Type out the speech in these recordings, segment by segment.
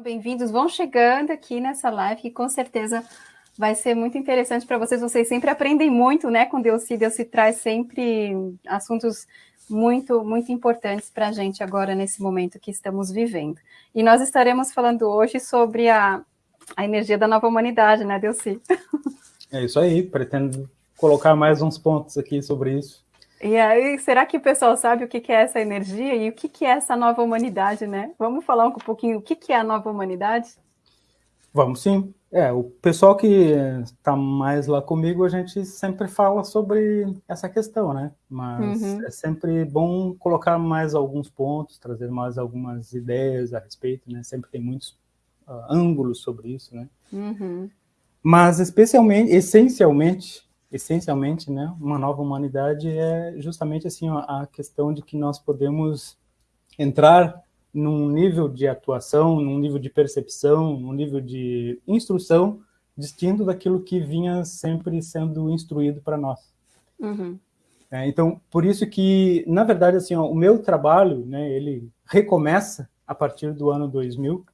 Bem-vindos, vão chegando aqui nessa live, que com certeza vai ser muito interessante para vocês. Vocês sempre aprendem muito, né, com Deus se Deus se traz sempre assuntos muito, muito importantes para a gente agora, nesse momento que estamos vivendo. E nós estaremos falando hoje sobre a, a energia da nova humanidade, né, Delci? É isso aí, pretendo colocar mais uns pontos aqui sobre isso. E aí, será que o pessoal sabe o que é essa energia e o que é essa nova humanidade, né? Vamos falar um pouquinho o que é a nova humanidade? Vamos sim. É, o pessoal que está mais lá comigo, a gente sempre fala sobre essa questão, né? Mas uhum. é sempre bom colocar mais alguns pontos, trazer mais algumas ideias a respeito, né? Sempre tem muitos uh, ângulos sobre isso, né? Uhum. Mas especialmente, essencialmente, essencialmente, né, uma nova humanidade é justamente assim a questão de que nós podemos entrar num nível de atuação, num nível de percepção, num nível de instrução distinto daquilo que vinha sempre sendo instruído para nós. Uhum. É, então, por isso que, na verdade, assim, ó, o meu trabalho, né, ele recomeça a partir do ano 2000,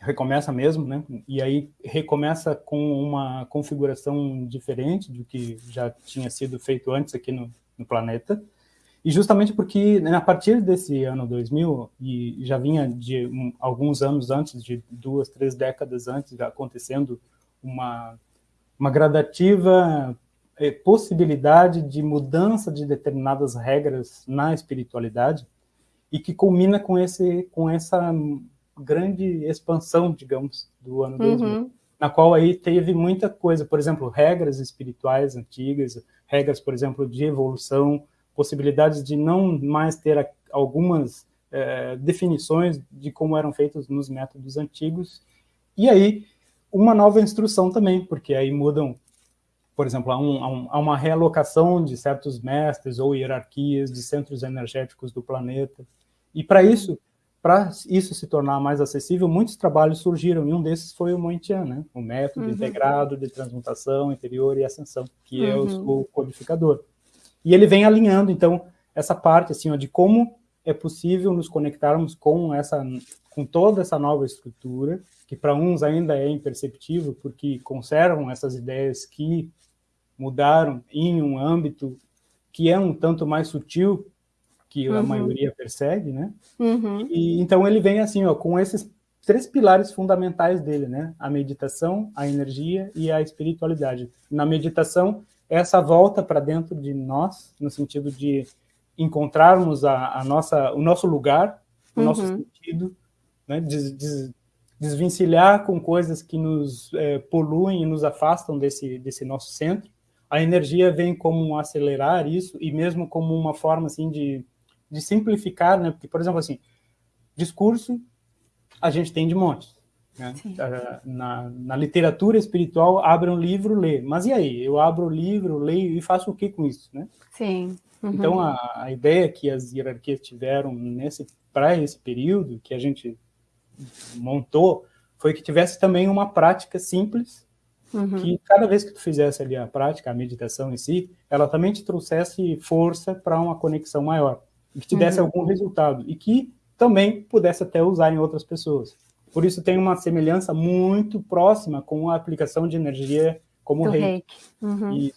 recomeça mesmo, né? E aí recomeça com uma configuração diferente do que já tinha sido feito antes aqui no, no planeta. E justamente porque, né, a partir desse ano 2000, e já vinha de um, alguns anos antes, de duas, três décadas antes, acontecendo uma, uma gradativa eh, possibilidade de mudança de determinadas regras na espiritualidade, e que culmina com, esse, com essa grande expansão, digamos, do ano 2000, uhum. na qual aí teve muita coisa, por exemplo, regras espirituais antigas, regras, por exemplo, de evolução, possibilidades de não mais ter algumas é, definições de como eram feitos nos métodos antigos, e aí uma nova instrução também, porque aí mudam, por exemplo, há, um, há uma realocação de certos mestres ou hierarquias de centros energéticos do planeta, e para isso para isso se tornar mais acessível, muitos trabalhos surgiram, e um desses foi o Mointian, né? o método uhum. integrado de transmutação interior e ascensão, que uhum. é o, o, codificador. E ele vem alinhando, então, essa parte assim, ó, de como é possível nos conectarmos com, essa, com toda essa nova estrutura, que para uns ainda é imperceptível, porque conservam essas ideias que mudaram em um âmbito que é um tanto mais sutil que uhum. a maioria persegue, né? Uhum. E, então ele vem assim, ó, com esses três pilares fundamentais dele, né? A meditação, a energia e a espiritualidade. Na meditação, essa volta para dentro de nós, no sentido de encontrarmos a, a nossa, o nosso lugar, o uhum. nosso sentido, né? Des, des, desvencilhar com coisas que nos é, poluem e nos afastam desse, desse nosso centro. A energia vem como acelerar isso e mesmo como uma forma assim de de simplificar, né? Porque, por exemplo, assim, discurso a gente tem de monte. Né? Ah, na, na, literatura espiritual, abre um livro, lê. Mas e aí? Eu abro o livro, leio e faço o que com isso, né? Sim. Uhum. Então, a, a, ideia que as hierarquias tiveram nesse para esse período que a gente montou foi que tivesse também uma prática simples, uhum. que cada vez que tu fizesse ali a prática, a meditação em si, ela também te trouxesse força para uma conexão maior e que te desse uhum. algum resultado, e que também pudesse até usar em outras pessoas. Por isso tem uma semelhança muito próxima com a aplicação de energia como o reiki. reiki. Uhum.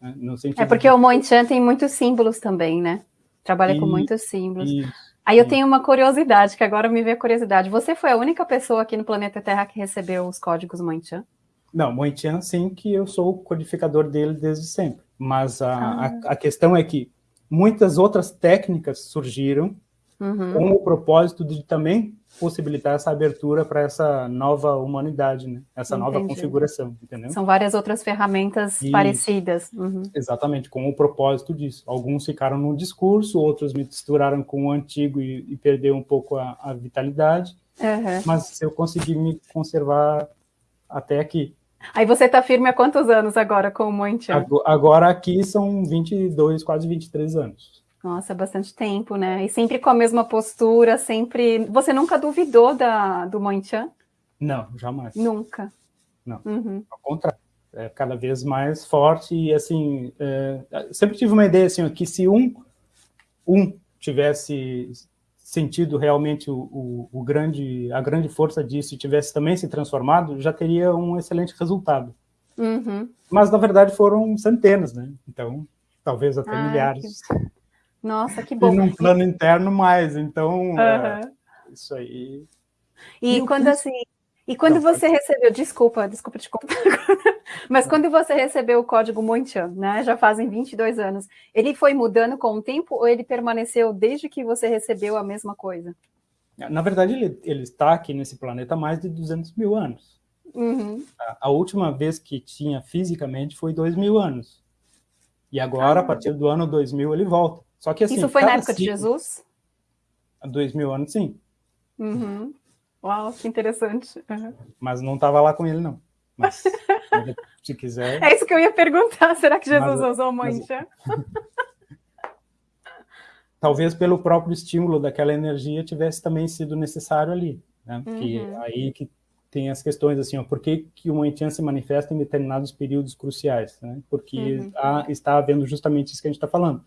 Né? é porque de... o Moinchan tem muitos símbolos também, né? Trabalha e... com muitos símbolos. Aí eu tenho uma curiosidade, que agora me veio a curiosidade. Você foi a única pessoa aqui no planeta Terra que recebeu os códigos Moinchan? Não, Moinchan sim, que eu sou o codificador dele desde sempre. Mas a, ah. a, a questão é que muitas outras técnicas surgiram uhum. com o propósito de também possibilitar essa abertura para essa nova humanidade, né? essa Entendi. nova configuração, entendeu? São várias outras ferramentas e, parecidas. Uhum. Exatamente, com o propósito disso. Alguns ficaram no discurso, outros misturaram com o antigo e, e perdeu um pouco a, a vitalidade, uhum. mas eu consegui me conservar até aqui. Aí você está firme há quantos anos agora com o Moenchan? Agora aqui são 22, quase 23 anos. Nossa, bastante tempo, né? E sempre com a mesma postura, sempre... Você nunca duvidou da, do Moenchan? Não, jamais. Nunca? Não, uhum. ao contrário. É cada vez mais forte e, assim, é, sempre tive uma ideia, assim, que se um, um tivesse sentido realmente o, o, o, grande, a grande força disso e tivesse também se transformado, já teria um excelente resultado. Uhum. Mas, na verdade, foram centenas, né? Então, talvez até ah, milhares. Que... Nossa, que bom. E num plano interno mais, então, uhum. é, isso aí... E, e quando, assim, e quando Não, você recebeu, desculpa, desculpa te contar, mas quando você recebeu o código Monchan, né, já fazem 22 anos, ele foi mudando com o tempo ou ele permaneceu desde que você recebeu a mesma coisa? Na verdade, ele, ele está aqui nesse planeta há mais de 200 mil anos. Uhum. A, a, última vez que tinha fisicamente foi 2 mil anos. E agora, ah, a partir do ano 2000, ele volta. Só que assim, Isso foi na época ciclo, de Jesus? Há 2 mil anos, sim. Uhum. Uau, que interessante. Uhum. Mas não estava lá com ele, não. Mas, se quiser... É isso que eu ia perguntar, será que Jesus mas, usou mancha? Mas... Talvez pelo próprio estímulo daquela energia tivesse também sido necessário ali. Né? Uhum. aí que tem as questões assim, ó, por que, que o Moitian se manifesta em determinados períodos cruciais? Né? Porque uhum. há, está havendo justamente isso que a gente está falando,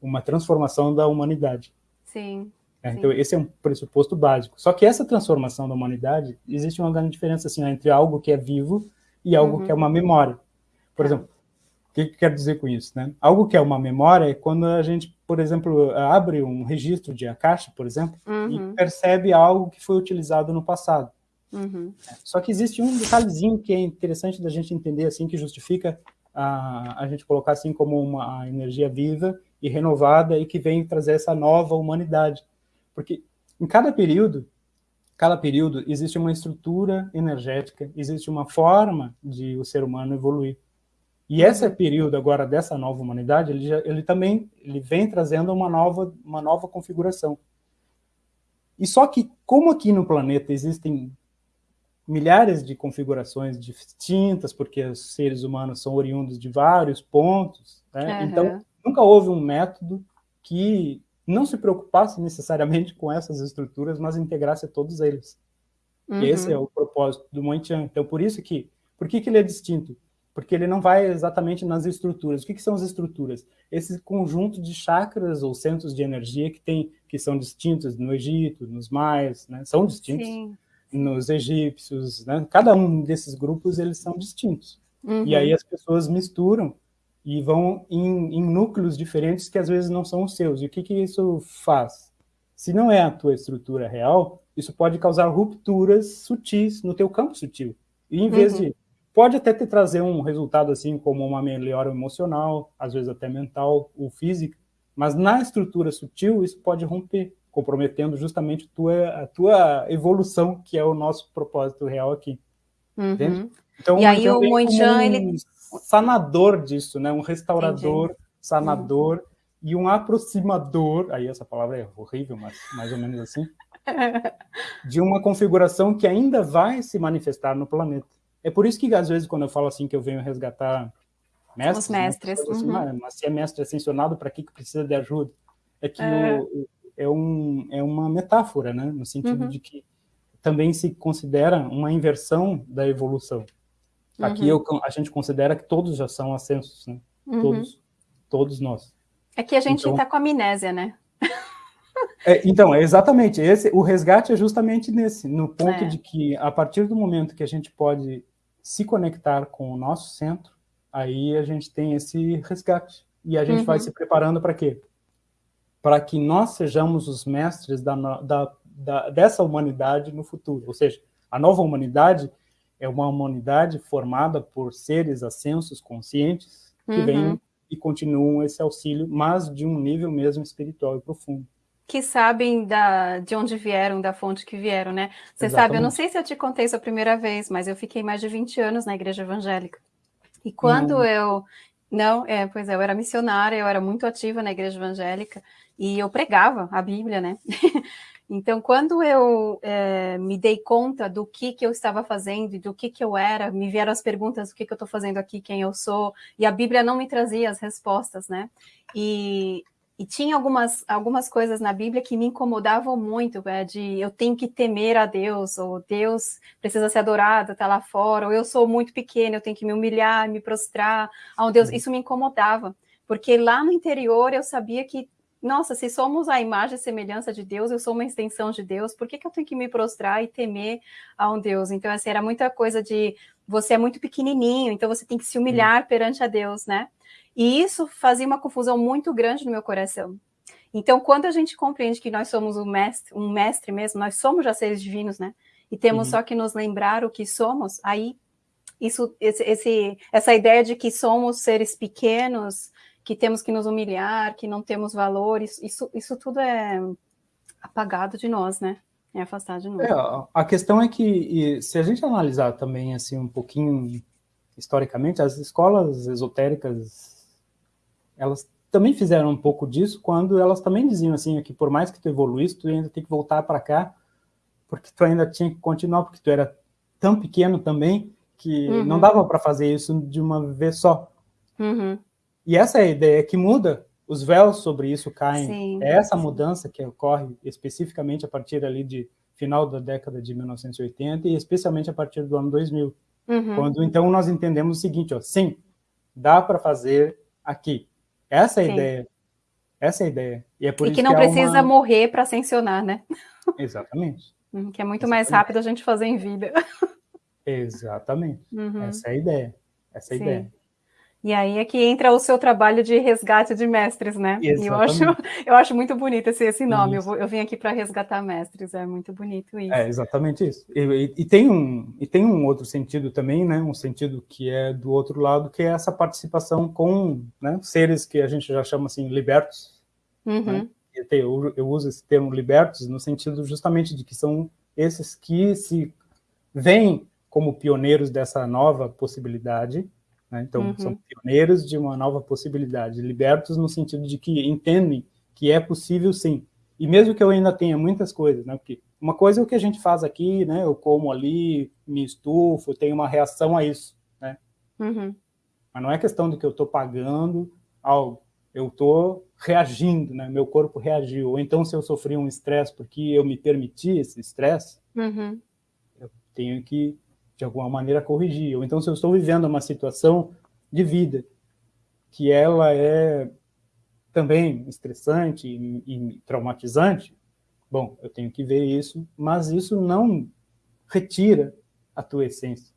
uma transformação da humanidade. Sim. É, então, esse é um pressuposto básico. Só que essa transformação da humanidade, existe uma grande diferença assim, entre algo que é vivo e algo uhum. que é uma memória. Por tá. exemplo, o que, que quer dizer com isso? Né? Algo que é uma memória é quando a gente, por exemplo, abre um registro de Akasha, por exemplo, uhum. e percebe algo que foi utilizado no passado. Uhum. Só que existe um detalhezinho que é interessante da gente entender, assim, que justifica a, a gente colocar assim como uma energia viva e renovada e que vem trazer essa nova humanidade. Porque em cada período, cada período existe uma estrutura energética, existe uma forma de o ser humano evoluir. E esse uhum. período agora dessa nova humanidade, ele, já, ele também ele vem trazendo uma nova, uma nova configuração. E só que, como aqui no planeta existem milhares de configurações distintas, porque os seres humanos são oriundos de vários pontos, né? uhum. então nunca houve um método que não se preocupasse necessariamente com essas estruturas, mas integrasse todos eles. Uhum. Esse é o propósito do Moitian. Então, por isso que, por que, que ele é distinto? Porque ele não vai exatamente nas estruturas. O que, que são as estruturas? Esse conjunto de chakras ou centros de energia que tem, que são distintos no Egito, nos maias, né? São distintos. Sim. Nos egípcios, né? Cada um desses grupos, eles são distintos. Uhum. E aí as pessoas misturam e vão em, em, núcleos diferentes que às vezes não são os seus. E o que, que isso faz? Se não é a tua estrutura real, isso pode causar rupturas sutis no teu campo sutil. E em vez uhum. de... Pode até te trazer um resultado assim como uma melhora emocional, às vezes até mental ou física, mas na estrutura sutil isso pode romper, comprometendo justamente a tua, a tua evolução, que é o nosso propósito real aqui. Uhum. Então, e aí o Moichan, um... ele sanador disso, né? Um restaurador, Entendi. sanador uhum. e um aproximador, aí essa palavra é horrível, mas mais ou menos assim, de uma configuração que ainda vai se manifestar no planeta. É por isso que, às vezes, quando eu falo assim que eu venho resgatar mestres... Os né, mestres. Né, assim, uhum. mas se é mestre ascensionado, para que, que precisa de ajuda? É que é. O, é, um, é uma metáfora, né? No sentido uhum. de que também se considera uma inversão da evolução. Aqui uhum. eu, a gente considera que todos já são ascensos, né? Uhum. Todos, todos nós. É que a gente está então, com amnésia, né? é, então, é exatamente. Esse, o resgate é justamente nesse, no ponto é. de que, a partir do momento que a gente pode se conectar com o nosso centro, aí a gente tem esse resgate. E a gente uhum. vai se preparando para quê? Para que nós sejamos os mestres da, da, da, dessa humanidade no futuro. Ou seja, a nova humanidade é uma humanidade formada por seres ascensos conscientes que uhum. vêm e continuam esse auxílio, mas de um nível mesmo espiritual e profundo. Que sabem da, de onde vieram, da fonte que vieram, né? Você Exatamente. sabe, eu não sei se eu te contei isso a primeira vez, mas eu fiquei mais de 20 anos na igreja evangélica. E quando não. eu... Não, é, pois é, eu era missionária, eu era muito ativa na igreja evangélica, e eu pregava a Bíblia, né? Então, quando eu é, me dei conta do que, que eu estava fazendo e do que, que eu era, me vieram as perguntas, o que, que eu estou fazendo aqui, quem eu sou, e a Bíblia não me trazia as respostas, né? E, e tinha algumas, algumas coisas na Bíblia que me incomodavam muito, é, de eu tenho que temer a Deus, ou Deus precisa ser adorado, está lá fora, ou eu sou muito pequeno, eu tenho que me humilhar, me prostrar a um Deus. Isso me incomodava, porque lá no interior eu sabia que nossa, se somos a imagem e semelhança de Deus, eu sou uma extensão de Deus, por que, que eu tenho que me prostrar e temer a um Deus? Então, assim, era muita coisa de você é muito pequenininho, então você tem que se humilhar hum. perante a Deus, né? E isso fazia uma confusão muito grande no meu coração. Então, quando a gente compreende que nós somos um mestre, um mestre mesmo, nós somos já seres divinos, né? E temos uhum. só que nos lembrar o que somos, aí isso, esse, esse, essa ideia de que somos seres pequenos, que temos que nos humilhar, que não temos valores, isso, isso tudo é apagado de nós, né? É afastado de nós. É, a questão é que, se a gente analisar também assim um pouquinho historicamente, as escolas esotéricas, elas também fizeram um pouco disso quando elas também diziam assim, que por mais que tu evoluísse, tu ainda tem que voltar para cá, porque tu ainda tinha que continuar, porque tu era tão pequeno também, que uhum. não dava para fazer isso de uma vez só. Uhum. E essa é a ideia que muda, os véus sobre isso caem. Sim. É essa mudança que ocorre especificamente a partir ali de final da década de 1980 e especialmente a partir do ano 2000. Uhum. Quando então nós entendemos o seguinte, ó, sim, dá para fazer aqui. Essa é a sim. ideia. Essa é a ideia. E, é por e que não que precisa uma... morrer para ascensionar, né? Exatamente. Uhum, que é muito Exatamente. mais rápido a gente fazer em vida. Exatamente. Uhum. Essa é a ideia. Essa é a Sim. ideia. E aí é que entra o seu trabalho de resgate de mestres, né? Exatamente. Eu acho, eu acho muito bonito esse, esse nome. Eu, vou, eu, vim aqui para resgatar mestres, é muito bonito isso. É exatamente isso. E, e, e, tem um, e tem um outro sentido também, né? Um sentido que é do outro lado, que é essa participação com né, seres que a gente já chama assim libertos. Uhum. Né? Eu, eu uso esse termo libertos no sentido justamente de que são esses que se veem como pioneiros dessa nova possibilidade, né? então uhum. são pioneiros de uma nova possibilidade, libertos no sentido de que entendem que é possível sim, e mesmo que eu ainda tenha muitas coisas, né? porque uma coisa é o que a gente faz aqui, né? eu como ali, me estufo, tenho uma reação a isso, né? Uhum. mas não é questão de que eu estou pagando algo, eu estou reagindo, né? meu corpo reagiu, ou então se eu sofri um estresse porque eu me permiti esse estresse, uhum. eu tenho que de alguma maneira corrigir. Ou então, se eu estou vivendo uma situação de vida que ela é também estressante e, e traumatizante, bom, eu tenho que ver isso, mas isso não retira a tua essência.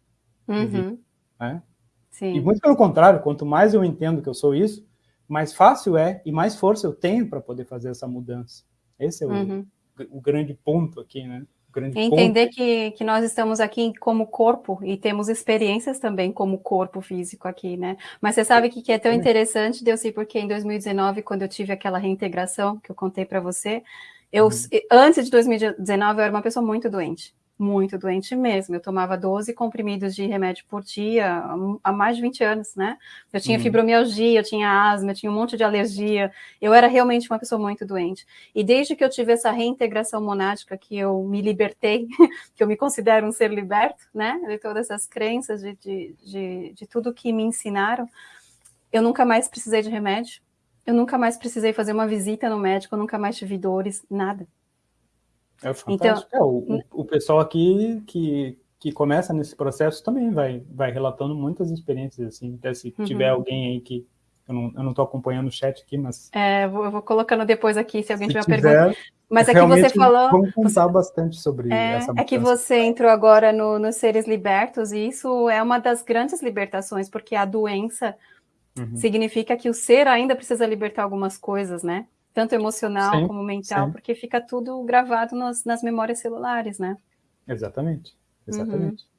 Uhum. Vida, né? Sim. E muito pelo contrário, quanto mais eu entendo que eu sou isso, mais fácil é e mais força eu tenho para poder fazer essa mudança. Esse é o, uhum. o grande ponto aqui, né? Entender que, que nós estamos aqui como corpo e temos experiências também como corpo físico aqui, né? Mas você sabe que, que é tão interessante, Deus, porque em 2019, quando eu tive aquela reintegração que eu contei para você, eu, uhum. antes de 2019, eu era uma pessoa muito doente muito doente mesmo. Eu tomava 12 comprimidos de remédio por dia há mais de 20 anos, né? Eu tinha uhum. fibromialgia, eu tinha asma, eu tinha um monte de alergia. Eu era realmente uma pessoa muito doente. E desde que eu tive essa reintegração monádica, que eu me libertei, que eu me considero um ser liberto, né? De todas essas crenças, de, de, de, de tudo que me ensinaram, eu nunca mais precisei de remédio. Eu nunca mais precisei fazer uma visita no médico, eu nunca mais tive dores, nada. É fantástico. Então, é, o, o, pessoal aqui que, que começa nesse processo também vai, vai relatando muitas experiências, assim, até se uhum. tiver alguém aí que eu não, eu não tô acompanhando o chat aqui, mas... É, eu vou, eu vou colocando depois aqui, se alguém se tiver tiver, pergunta. Mas é que você falou... Vamos contar bastante sobre é, essa É que você entrou agora no, nos seres libertos, e isso é uma das grandes libertações, porque a doença uhum. significa que o ser ainda precisa libertar algumas coisas, né? Tanto emocional sim, como mental, sim. porque fica tudo gravado nas, nas, memórias celulares, né? Exatamente, exatamente. Uhum.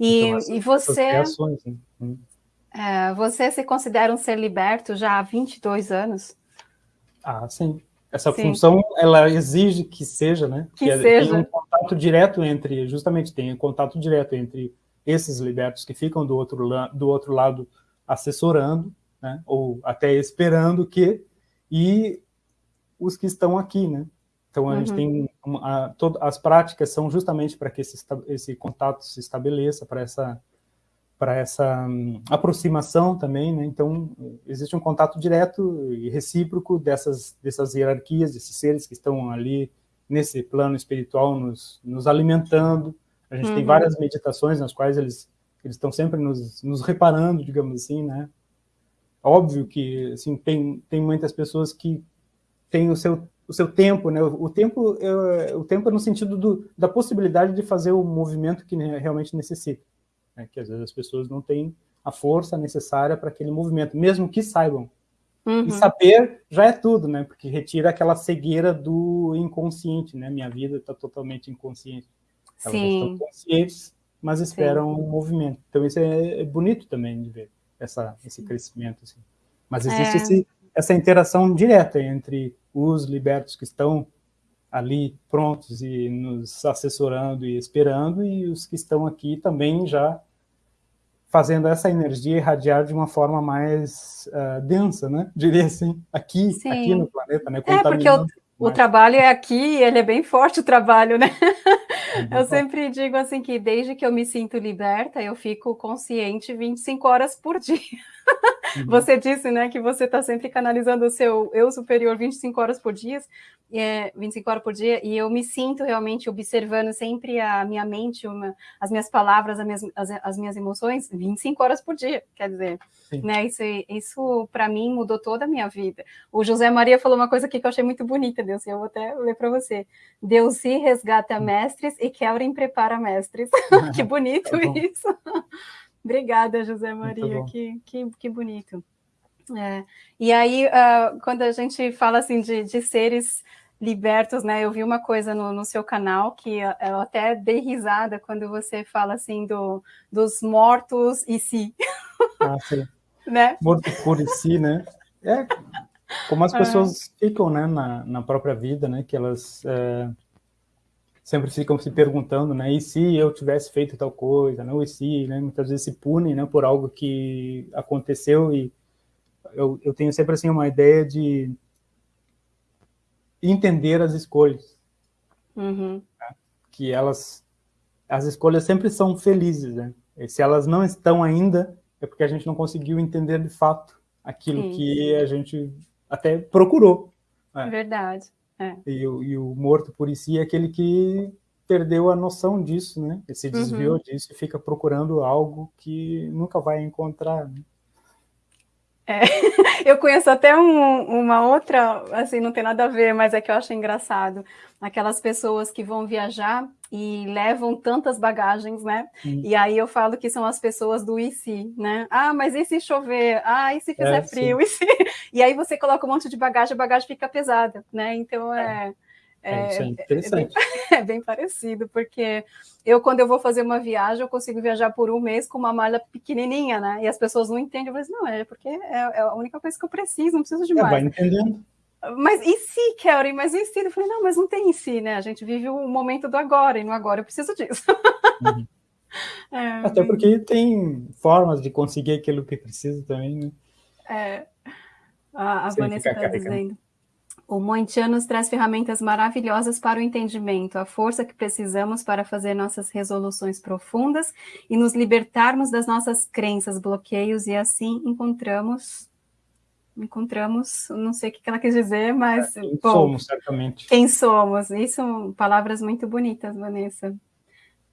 E, então, e você... Reações, né? Hum. é, você se considera um ser liberto já há 22 anos? Ah, sim. Essa sim. função, ela exige que seja, né? Que, que seja. Tem um contato direto entre, justamente, tem um contato direto entre esses libertos que ficam do outro, do outro lado assessorando, né? Ou até esperando que, e os que estão aqui, né? Então, a uhum. gente tem uma, a, todo, as práticas são justamente para que esse, esse contato se estabeleça, para essa, para essa um, aproximação também, né? Então, existe um contato direto e recíproco dessas, dessas hierarquias, desses seres que estão ali nesse plano espiritual nos, nos alimentando. A gente uhum. tem várias meditações nas quais eles, eles estão sempre nos, nos reparando, digamos assim, né? Óbvio que assim, tem, tem muitas pessoas que tem o seu, o seu tempo, né? O tempo, o tempo é no sentido do, da possibilidade de fazer o movimento que realmente necessita. Né? Que às vezes as pessoas não têm a força necessária para aquele movimento, mesmo que saibam. Uhum. E saber já é tudo, né? Porque retira aquela cegueira do inconsciente, né? Minha vida está totalmente inconsciente. Elas Sim. estão conscientes, mas esperam o um movimento. Então isso é, é, bonito também de ver essa, esse crescimento. Assim. Mas existe é. esse, essa interação direta entre os libertos que estão ali prontos e nos assessorando e esperando, e os que estão aqui também já fazendo essa energia irradiar de uma forma mais uh, densa, né? Diria assim, aqui, aqui no planeta, né? É, porque o, o trabalho é aqui, ele é bem forte o trabalho, né? É eu sempre digo assim que desde que eu me sinto liberta, eu fico consciente 25 horas por dia. Uhum. Você disse, né, que você está sempre canalizando o seu eu superior 25 horas por dia, é, 25 horas por dia, e eu me sinto realmente observando sempre a minha mente, uma, as minhas palavras, as minhas, as, as, minhas emoções, 25 horas por dia, quer dizer, né, isso, isso para mim mudou toda a minha vida. O José Maria falou uma coisa aqui que eu achei muito bonita, Deus, eu vou até ler para você. Deus se resgata hum. mestres e Kelren prepara mestres. que bonito tá isso. Obrigada, José Maria, que, que, que bonito. É. E aí, uh, quando a gente fala assim de, de, seres libertos, né? Eu vi uma coisa no, no, seu canal que eu até dei risada quando você fala assim do, dos mortos e si. Ah, sim. né? Morto por si, né? É como as é. pessoas é. ficam, né, na, na própria vida, né? Que elas é, sempre ficam se perguntando, né, e se eu tivesse feito tal coisa, não, e se, né, muitas vezes se punem, né, por algo que aconteceu e eu, eu tenho sempre, assim, uma ideia de entender as escolhas, uhum. né, que elas, as escolhas sempre são felizes, né, e se elas não estão ainda, é porque a gente não conseguiu entender de fato aquilo Sim. que a gente até procurou. Né? Verdade. É. E, e, o morto por si é aquele que perdeu a noção disso, né? Ele se desviou uhum. disso e fica procurando algo que nunca vai encontrar. Né? É, eu conheço até um, uma outra, assim, não tem nada a ver, mas é que eu acho engraçado. Aquelas pessoas que vão viajar e levam tantas bagagens, né? Hum. E aí eu falo que são as pessoas do e se, né? Ah, mas e se chover? Ah, e se fizer é, frio? E, se... e aí você coloca um monte de bagagem, a bagagem fica pesada, né? Então é. É, é, é, interessante. É bem, é bem, parecido, porque eu, quando eu vou fazer uma viagem, eu consigo viajar por um mês com uma malha pequenininha, né? E as pessoas não entendem. Eu falo assim, não, é porque é, é, a única coisa que eu preciso, não preciso de mais. vai entendendo. Mas e se, Kelly? Mas e se? Eu falei, não, mas não tem em si, né? A gente vive o momento do agora, e no agora eu preciso disso. Uhum. É, Até porque tem formas de conseguir aquilo que precisa também, né? É. A, a Vanessa está dizendo. O Monte nos traz ferramentas maravilhosas para o entendimento, a força que precisamos para fazer nossas resoluções profundas e nos libertarmos das nossas crenças, bloqueios, e assim encontramos encontramos, não sei o que ela quis dizer, mas... É, quem bom, somos, certamente. Quem somos, isso, palavras muito bonitas, Vanessa,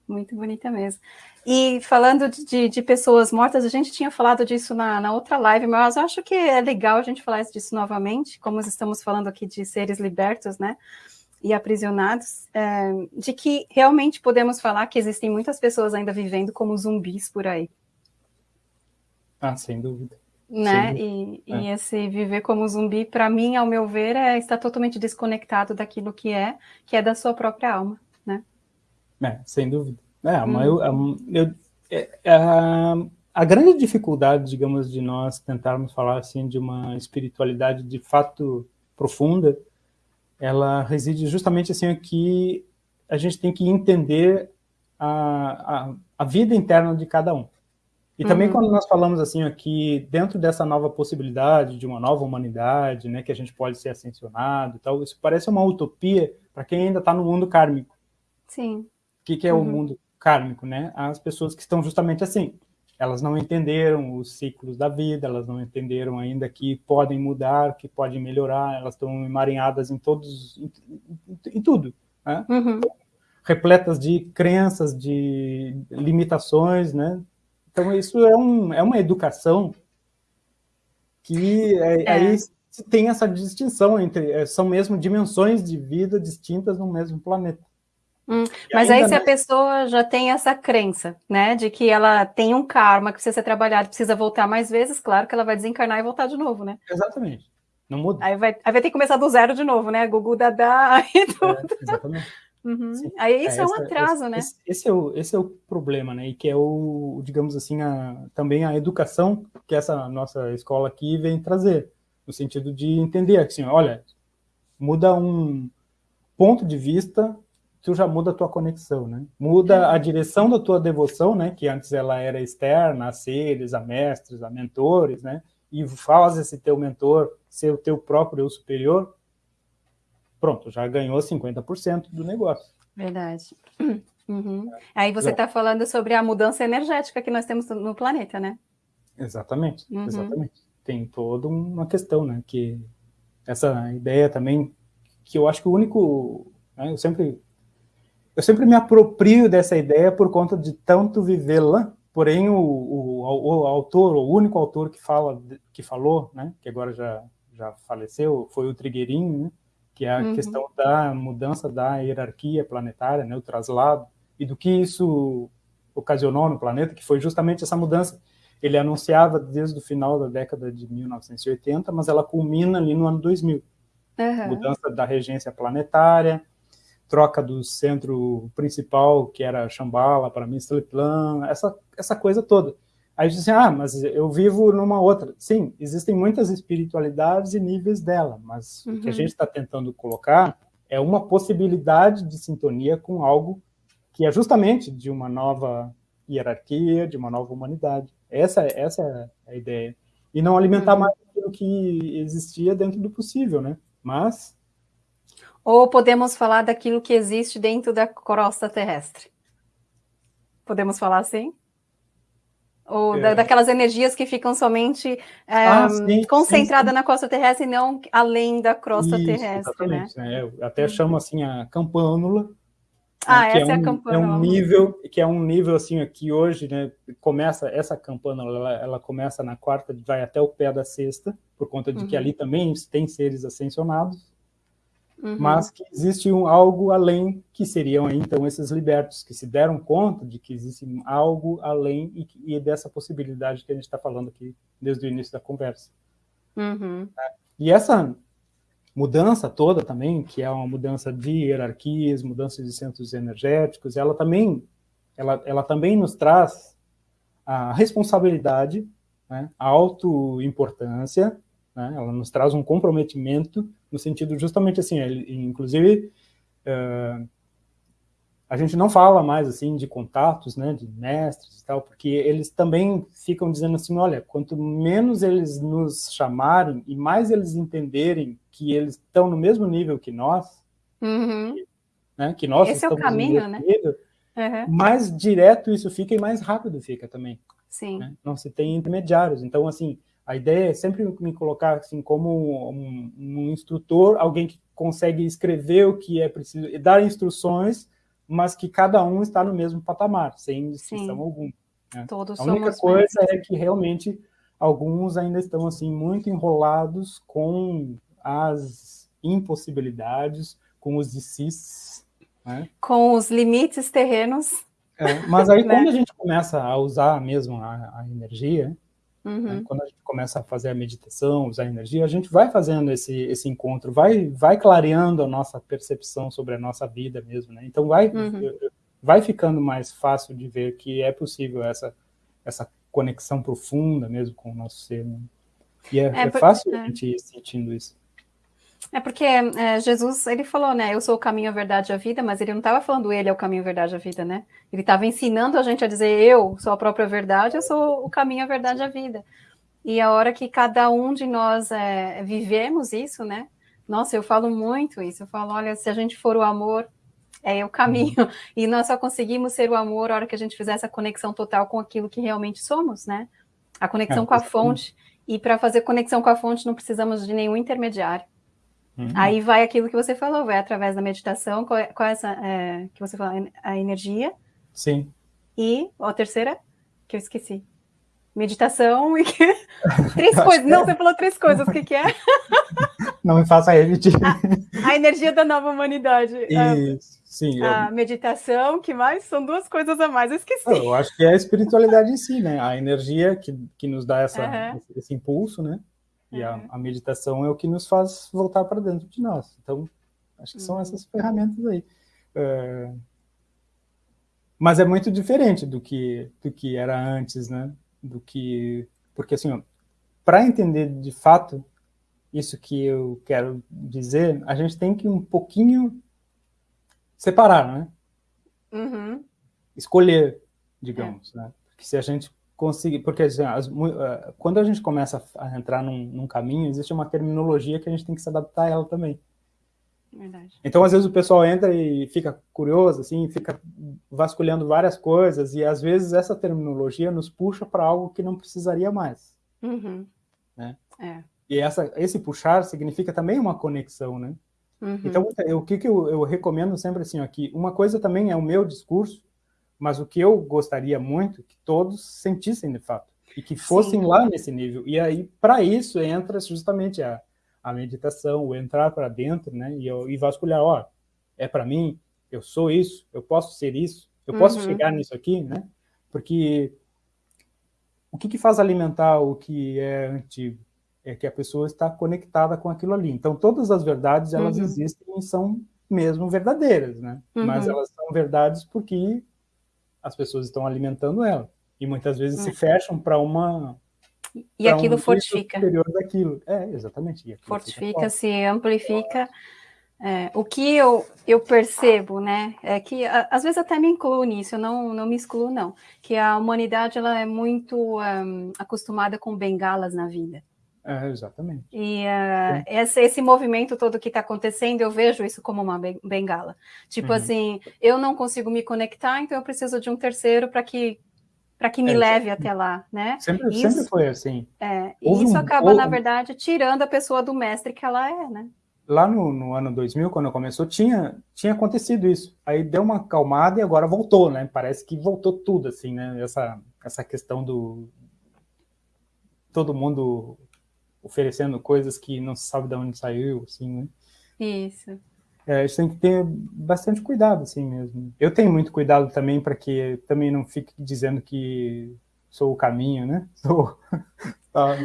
muito bonita mesmo. E falando de, de, pessoas mortas, a gente tinha falado disso na, na outra live, mas eu acho que é legal a gente falar disso novamente, como estamos falando aqui de seres libertos, né, e aprisionados, é, de que realmente podemos falar que existem muitas pessoas ainda vivendo como zumbis por aí. Ah, sem dúvida né? E, é. e, esse viver como zumbi, para mim, ao meu ver, é estar totalmente desconectado daquilo que é, que é da sua própria alma, né? É, sem dúvida. É, hum. eu, eu, é, é, a, a grande dificuldade, digamos, de nós tentarmos falar assim de uma espiritualidade de fato profunda, ela reside justamente assim que a gente tem que entender a, a, a vida interna de cada um. E também uhum. quando nós falamos assim aqui, dentro dessa nova possibilidade de uma nova humanidade, né, que a gente pode ser ascensionado e tal, isso parece uma utopia para quem ainda está no mundo kármico. Sim. O que, que é uhum. o mundo kármico, né? As pessoas que estão justamente assim, elas não entenderam os ciclos da vida, elas não entenderam ainda que podem mudar, que podem melhorar, elas estão emaranhadas em todos, em, em, em tudo, né? Uhum. Repletas de crenças, de limitações, né? Então, isso é, um, é uma educação que é, é. aí tem essa distinção entre, é, são mesmo dimensões de vida distintas no mesmo planeta. Hum, mas aí se a pessoa já tem essa crença, né, de que ela tem um karma que precisa ser trabalhado, precisa voltar mais vezes, claro que ela vai desencarnar e voltar de novo, né? Exatamente. Não muda. Aí vai, aí vai ter que começar do zero de novo, né? Gugu Dadá e tudo. É, exatamente. Uhum. Aí isso é, é um atraso, esse, né? Esse, esse, é o, esse é o problema, né? E que é o, digamos assim, a, também a educação que essa nossa escola aqui vem trazer, no sentido de entender assim, olha, muda um ponto de vista tu já muda a tua conexão, né? Muda a direção da tua devoção, né? Que antes ela era externa, a seres, a mestres, a mentores, né? E faz esse teu mentor ser o teu próprio eu superior, pronto, já ganhou 50% do negócio. Verdade. Uhum. Aí você está falando sobre a mudança energética que nós temos no planeta, né? Exatamente, uhum. exatamente. Tem toda uma questão, né? Que essa ideia também, que eu acho que o único... Né, eu sempre eu sempre me aproprio dessa ideia por conta de tanto vivê-la, porém o, o, o, autor, o único autor que fala, que falou, né, que agora já, já faleceu, foi o Trigueirinho, né, que é a uhum. questão da mudança da hierarquia planetária, né, o traslado, e do que isso ocasionou no planeta, que foi justamente essa mudança. Ele anunciava desde o final da década de 1980, mas ela culmina ali no ano 2000. Uhum. Mudança da regência planetária, troca do centro principal, que era Shambhala, para Mistleplan, essa, essa coisa toda. Aí dizem, assim, ah, mas eu vivo numa outra. Sim, existem muitas espiritualidades e níveis dela, mas uhum. o que a uhum. gente está tentando colocar é uma possibilidade de sintonia com algo que é justamente de uma nova hierarquia, de uma nova humanidade. Essa, essa é a ideia. E não alimentar uhum. mais aquilo que existia dentro do possível, né? Mas ou podemos falar daquilo que existe dentro da crosta terrestre? Podemos falar assim? Ou é. da, daquelas energias que ficam somente é, ah, concentradas na crosta terrestre e não além da crosta Isso, terrestre, né? né? Eu até uhum. chamo assim a campânula, né, ah, essa é, um, a campânula. É um nível que é um nível assim aqui hoje, né? Começa essa campânula, ela, ela, começa na quarta, vai até o pé da sexta, por conta de uhum. que ali também tem seres ascensionados uhum. mas que existe um, algo além, que seriam então esses libertos, que se deram conta de que existe algo além e, e dessa possibilidade que a gente está falando aqui desde o início da conversa. Uhum. E essa mudança toda também, que é uma mudança de hierarquias, mudança de centros energéticos, ela também, ela, ela também nos traz a responsabilidade, né, a autoimportância, né, ela nos traz um comprometimento no sentido justamente assim, ele, inclusive, uh, a gente não fala mais assim de contatos, né, de mestres e tal, porque eles também ficam dizendo assim, olha, quanto menos eles nos chamarem e mais eles entenderem que eles estão no mesmo nível que nós, uhum. né, que nós Esse é o caminho, né? Nível, uhum. mais direto isso fica e mais rápido fica também. Sim. Né? Não se tem intermediários. Então, assim, a ideia é sempre me colocar assim como um, um, instrutor, alguém que consegue escrever o que é preciso, dar instruções, mas que cada um está no mesmo patamar, sem distinção alguma. Né? Todos a única coisa é que realmente alguns ainda estão assim muito enrolados com as impossibilidades, com os decis, né? com os limites terrenos. É, mas aí né? quando a gente começa a usar mesmo a, a energia? Uhum. Né? Quando a gente começa a fazer a meditação, usar a energia, a gente vai fazendo esse, esse encontro, vai, vai clareando a nossa percepção sobre a nossa vida mesmo, né? Então vai, uhum. vai ficando mais fácil de ver que é possível essa, essa conexão profunda mesmo com o nosso ser. Né? E é, é, é fácil a gente ir sentindo isso. É porque é, Jesus, ele falou, né, eu sou o caminho, a verdade e a vida, mas ele não estava falando ele é o caminho, a verdade e a vida, né? Ele estava ensinando a gente a dizer eu sou a própria verdade, eu sou o caminho, a verdade e a vida. E a hora que cada um de nós é, vivemos isso, né? Nossa, eu falo muito isso, eu falo, olha, se a gente for o amor, é o caminho. Uhum. E nós só conseguimos ser o amor a hora que a gente fizer essa conexão total com aquilo que realmente somos, né? A conexão é, com a fonte. E para fazer conexão com a fonte não precisamos de nenhum intermediário. Uhum. Aí vai aquilo que você falou, vai através da meditação, qual é, é essa é, que você falou, a energia. Sim. E a terceira, que eu esqueci. Meditação e que... três coisas. Não, você falou três coisas. O que, que é? Não me faça repetir. A, a energia da nova humanidade. Isso, sim. A eu... meditação, que mais? São duas coisas a mais, eu esqueci. Eu acho que é a espiritualidade em si, né? A energia que, que nos dá essa, uhum. esse, esse, impulso, né? E uhum. a, a, meditação é o que nos faz voltar para dentro de nós. Então, acho que uhum. são essas ferramentas aí. É... Mas é muito diferente do que, do que era antes, né? do que... Porque, assim, para entender de fato isso que eu quero dizer, a gente tem que um pouquinho separar, né? Uhum. Escolher, digamos, é. né? Porque se a gente conseguir... Porque, assim, as, uh, quando a gente começa a entrar num, num caminho, existe uma terminologia que a gente tem que se adaptar a ela também. Verdade. Então, às vezes, o pessoal entra e fica curioso, assim, fica vasculhando várias coisas, e às vezes essa terminologia nos puxa para algo que não precisaria mais. Uhum. Né? É. E essa, esse puxar significa também uma conexão, né? Uhum. Então, o que, que eu, eu, recomendo sempre assim aqui, uma coisa também é o meu discurso, mas o que eu gostaria muito que todos sentissem de fato, e que fossem Sim. lá nesse nível. E aí, para isso, entra justamente a, a meditação, o entrar para dentro, né? E, e vasculhar, ó, é para mim, eu sou isso, eu posso ser isso, eu uhum. posso chegar nisso aqui, né? Porque o que, que faz alimentar o que é antigo? É que a pessoa está conectada com aquilo ali. Então, todas as verdades, elas uhum. existem e são mesmo verdadeiras, né? Uhum. Mas elas são verdades porque as pessoas estão alimentando ela. E muitas vezes se uhum. fecham para uma e aquilo um fortifica. daquilo. É, exatamente. Fortifica, se amplifica. É, o que eu, eu percebo, né, é que às vezes até me incluo nisso, eu não, não me excluo, não, que a humanidade ela é muito um, acostumada com bengalas na vida. É, exatamente. E uh, esse, esse movimento todo que está acontecendo, eu vejo isso como uma bengala. Tipo uhum. assim, eu não consigo me conectar, então eu preciso de um terceiro para que para que me é, leve até lá, né? Sempre, isso, sempre foi assim. É, e isso um, acaba, na verdade, tirando a pessoa do mestre que ela é, né? Lá no, no, ano 2000, quando começou, tinha, tinha acontecido isso. Aí deu uma calmada e agora voltou, né? Parece que voltou tudo, assim, né? Essa, essa questão do... Todo mundo oferecendo coisas que não se sabe de onde saiu, assim, né? Isso é, a gente tem que ter bastante cuidado, assim mesmo. Eu tenho muito cuidado também para que também não fique dizendo que sou o caminho, né? Sou, tá.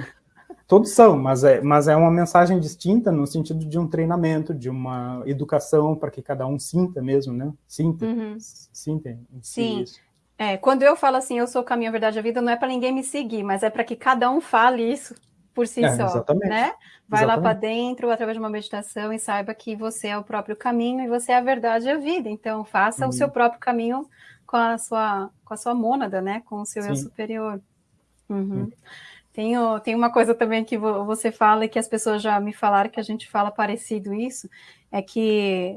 Todos são, mas é, mas é uma mensagem distinta no sentido de um treinamento, de uma educação para que cada um sinta mesmo, né? Sinta, uhum. sinta. Sim. Isso. É, quando eu falo assim, eu sou o caminho, a verdade, a vida, não é para ninguém me seguir, mas é para que cada um fale isso por si é, só, exatamente. né? Vai exatamente. lá para dentro através de uma meditação e saiba que você é o próprio caminho e você é a verdade e a vida. Então, faça uhum. o seu próprio caminho com a sua, com a sua mônada, né? Com o seu Sim. eu superior. Uhum. Uhum. Tem, tem uma coisa também que você fala e que as pessoas já me falaram que a gente fala parecido isso, é que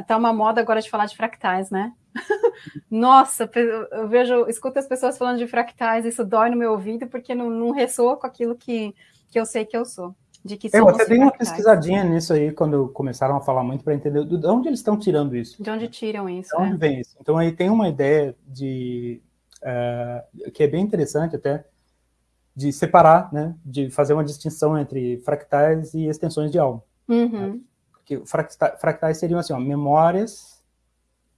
está uma moda agora de falar de fractais, né? Nossa, eu vejo, escuto as pessoas falando de fractais, isso dói no meu ouvido porque não, não ressoa com aquilo que, que eu sei que eu sou. De que eu até dei uma pesquisadinha nisso aí quando começaram a falar muito para entender de onde eles estão tirando isso. De onde tiram isso? De onde é. vem isso? Então aí tem uma ideia de uh, que é bem interessante até de separar, né, de fazer uma distinção entre fractais e extensões de alma. Uhum. Né? Porque fractais seriam assim, ó, memórias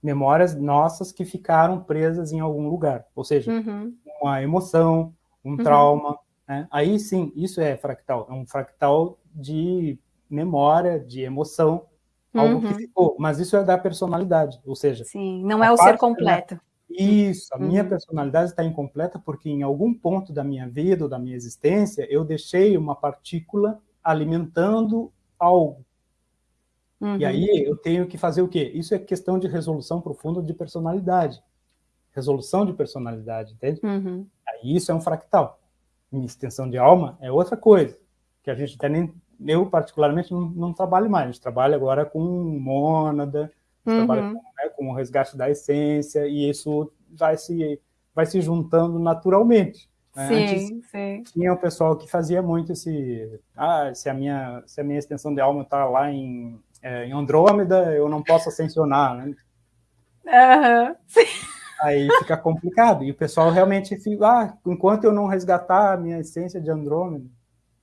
memórias nossas que ficaram presas em algum lugar, ou seja, uhum. uma emoção, um uhum. trauma, né? aí sim, isso é fractal, é um fractal de memória, de emoção, algo que uhum. ficou, mas isso é da personalidade, ou seja... Sim, não é o ser completo. Isso, a minha uhum. personalidade está incompleta porque em algum ponto da minha vida ou da minha existência eu deixei uma partícula alimentando algo, Uhum. E aí eu tenho que fazer o quê? Isso é questão de resolução profunda de personalidade. Resolução de personalidade, entende? Uhum. Aí isso é um fractal. Minha extensão de alma é outra coisa, que a gente até nem, eu particularmente não, não trabalho mais, a gente trabalha agora com mônada, uhum. trabalha com, né, com o resgate da essência, e isso vai se, vai se juntando naturalmente. Né? Sim, Antes, sim. Tinha o pessoal que fazia muito esse, ah, se a minha, se a minha extensão de alma está lá em é, em Andrômeda eu não posso ascensionar, né? Uhum. Aí fica complicado. E o pessoal realmente fica, ah, enquanto eu não resgatar a minha essência de Andrômeda.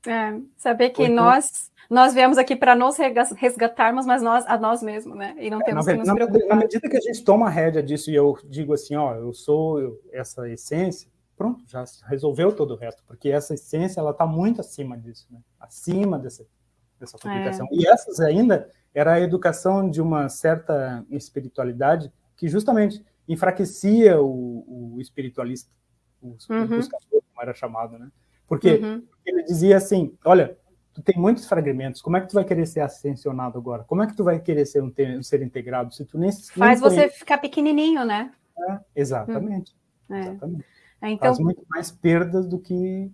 É, saber que então, nós, nós viemos aqui para nos resgatarmos, mas nós a nós mesmos, né? E não é, temos na, que nos preocupar. Na medida que a gente toma a rédea disso e eu digo assim, ó, eu sou eu, essa essência, pronto, já resolveu todo o resto, porque essa essência ela está muito acima disso, né? Acima dessa, dessa publicação. É. E essas ainda era a educação de uma certa espiritualidade que justamente enfraquecia o, o espiritualista, o, uhum. o buscador, como era chamado, né? Porque uhum. ele dizia assim, olha, tu tem muitos fragmentos, como é que tu vai querer ser ascensionado agora? Como é que tu vai querer ser um, um ser integrado se tu nem... Faz nem você ficar pequenininho, né? É, exatamente. Hum. É. exatamente. É, então... Faz muito mais perdas do que...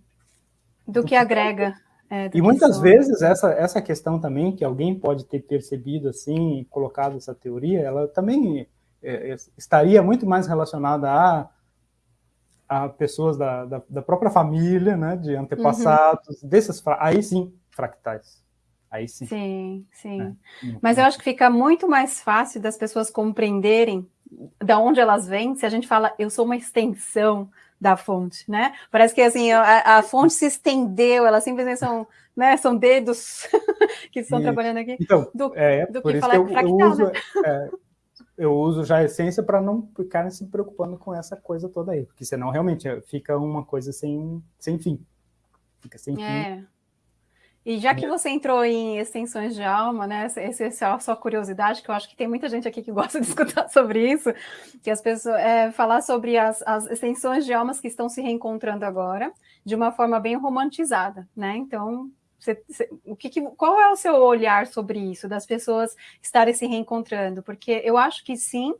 Do, do que, que agrega. É, e muitas só... vezes essa, essa questão também, que alguém pode ter percebido assim, colocado essa teoria, ela também é, estaria muito mais relacionada a, a pessoas da, da, da própria família, né, de antepassados, uhum. desses, aí sim, fractais. Aí sim. Sim, sim. É, Mas eu acho que fica muito mais fácil das pessoas compreenderem da onde elas vêm se a gente fala, eu sou uma extensão da fonte, né? Parece que assim a, a fonte se estendeu, elas simplesmente são, né, são dedos que estão e, trabalhando aqui. Então, do, é, do por que isso falar que eu, fractal, eu uso, né? é, eu uso já a essência para não ficar se preocupando com essa coisa toda aí, porque senão realmente fica uma coisa sem, sem fim. Fica sem é. fim. E já que você entrou em extensões de alma, né? Essa, essa é a sua curiosidade, que eu acho que tem muita gente aqui que gosta de escutar sobre isso, que as pessoas é, falar sobre as, as extensões de almas que estão se reencontrando agora, de uma forma bem romantizada, né? Então, você, você, o que, que, qual é o seu olhar sobre isso, das pessoas estarem se reencontrando? Porque eu acho que sim,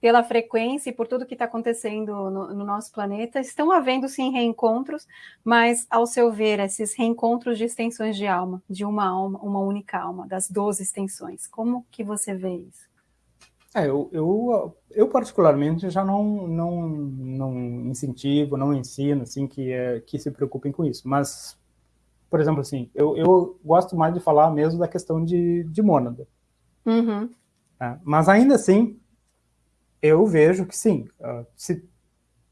pela frequência e por tudo que está acontecendo no, no, nosso planeta, estão havendo sim reencontros, mas ao seu ver, esses reencontros de extensões de alma, de uma alma, uma única alma, das 12 extensões, como que você vê isso? É, eu, eu, eu particularmente já não, não, não incentivo, não ensino, assim, que, é, que se preocupem com isso, mas, por exemplo, assim, eu, eu gosto mais de falar mesmo da questão de, de mônada. Uhum. É, mas ainda assim, eu vejo que sim. Ah, se,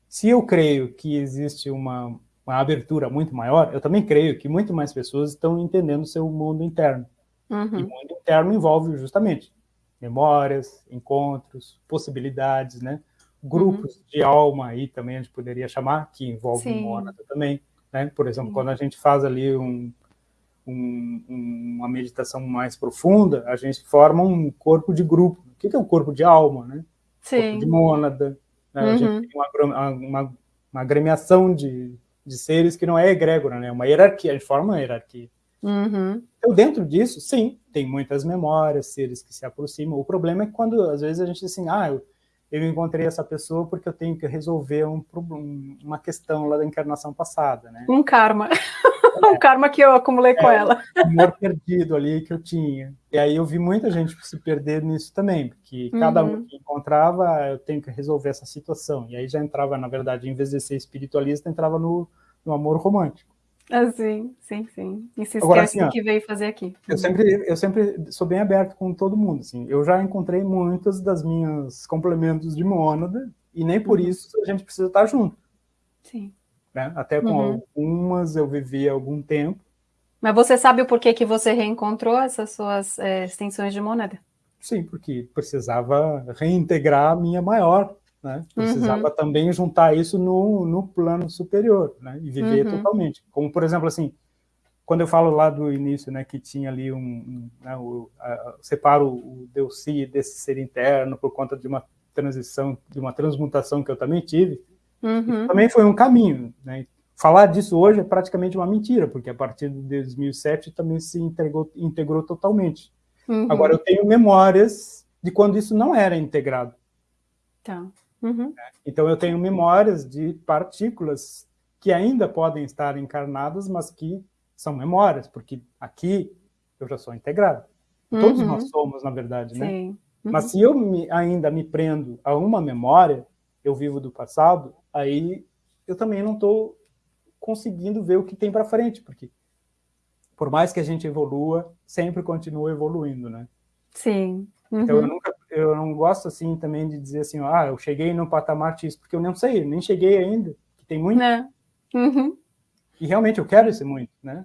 se eu creio que existe uma, uma abertura muito maior, eu também creio que muito mais pessoas estão entendendo o seu mundo interno. Uhum. E o mundo interno envolve justamente memórias, encontros, possibilidades, né? Grupos uhum. de alma aí também a gente poderia chamar, que envolve o mônada também. Né? Por exemplo, Sim. quando a gente faz ali um, um, uma meditação mais profunda, a gente forma um corpo de grupo. O que é o corpo de alma, né? Sim. de mônada. Né? Uhum. A gente tem uma, uma, uma agremiação de, de seres que não é egrégora, né? É uma hierarquia, a gente forma uma hierarquia. Uhum. Então, dentro disso, sim, tem muitas memórias, seres que se aproximam. O problema é quando, às vezes, a gente diz assim, ah, eu, eu encontrei essa pessoa porque eu tenho que resolver um, uma questão lá da encarnação passada, né? Um karma. o karma que eu acumulei com é, ela. O amor perdido ali que eu tinha. E aí eu vi muita gente se perder nisso também, porque cada um uhum. que encontrava, eu tenho que resolver essa situação. E aí já entrava, na verdade, em vez de ser espiritualista, entrava no, no amor romântico. Ah, sim, sim, sim. E se esquece assim, do que veio fazer aqui. Eu sempre, eu sempre sou bem aberto com todo mundo. Assim. Eu já encontrei muitas das minhas complementos de mônada, e nem por uhum. isso a gente precisa estar junto. Sim. Né? Até com uhum. algumas eu vivi algum tempo. Mas você sabe o porquê que você reencontrou essas suas é, extensões de moneda? Sim, porque precisava reintegrar a minha maior, né? Precisava uhum. também juntar isso no, no plano superior, né? E viver uhum. totalmente. Como, por exemplo, assim, quando eu falo lá do início, né, que tinha ali um, um né, o, a, separo o Deus si desse ser interno por conta de uma transição, de uma transmutação que eu também tive, Uhum. Também foi um caminho. Né? Falar disso hoje é praticamente uma mentira, porque a partir de 2007 também se integrou, integrou totalmente. Uhum. Agora, eu tenho memórias de quando isso não era integrado. Tá. Uhum. Então, eu tenho memórias de partículas que ainda podem estar encarnadas, mas que são memórias, porque aqui eu já sou integrado. Todos uhum. nós somos, na verdade, né? Sim. Mas uhum. se eu me, ainda me prendo a uma memória, eu vivo do passado, aí eu também não estou conseguindo ver o que tem para frente, porque por mais que a gente evolua, sempre continua evoluindo, né? Sim. Uhum. Então eu uhum. nunca, eu não gosto assim também de dizer assim, ah, eu cheguei no patamar X, porque eu não sei, nem cheguei ainda, tem muito. Né? Uhum. E realmente eu quero esse muito, né?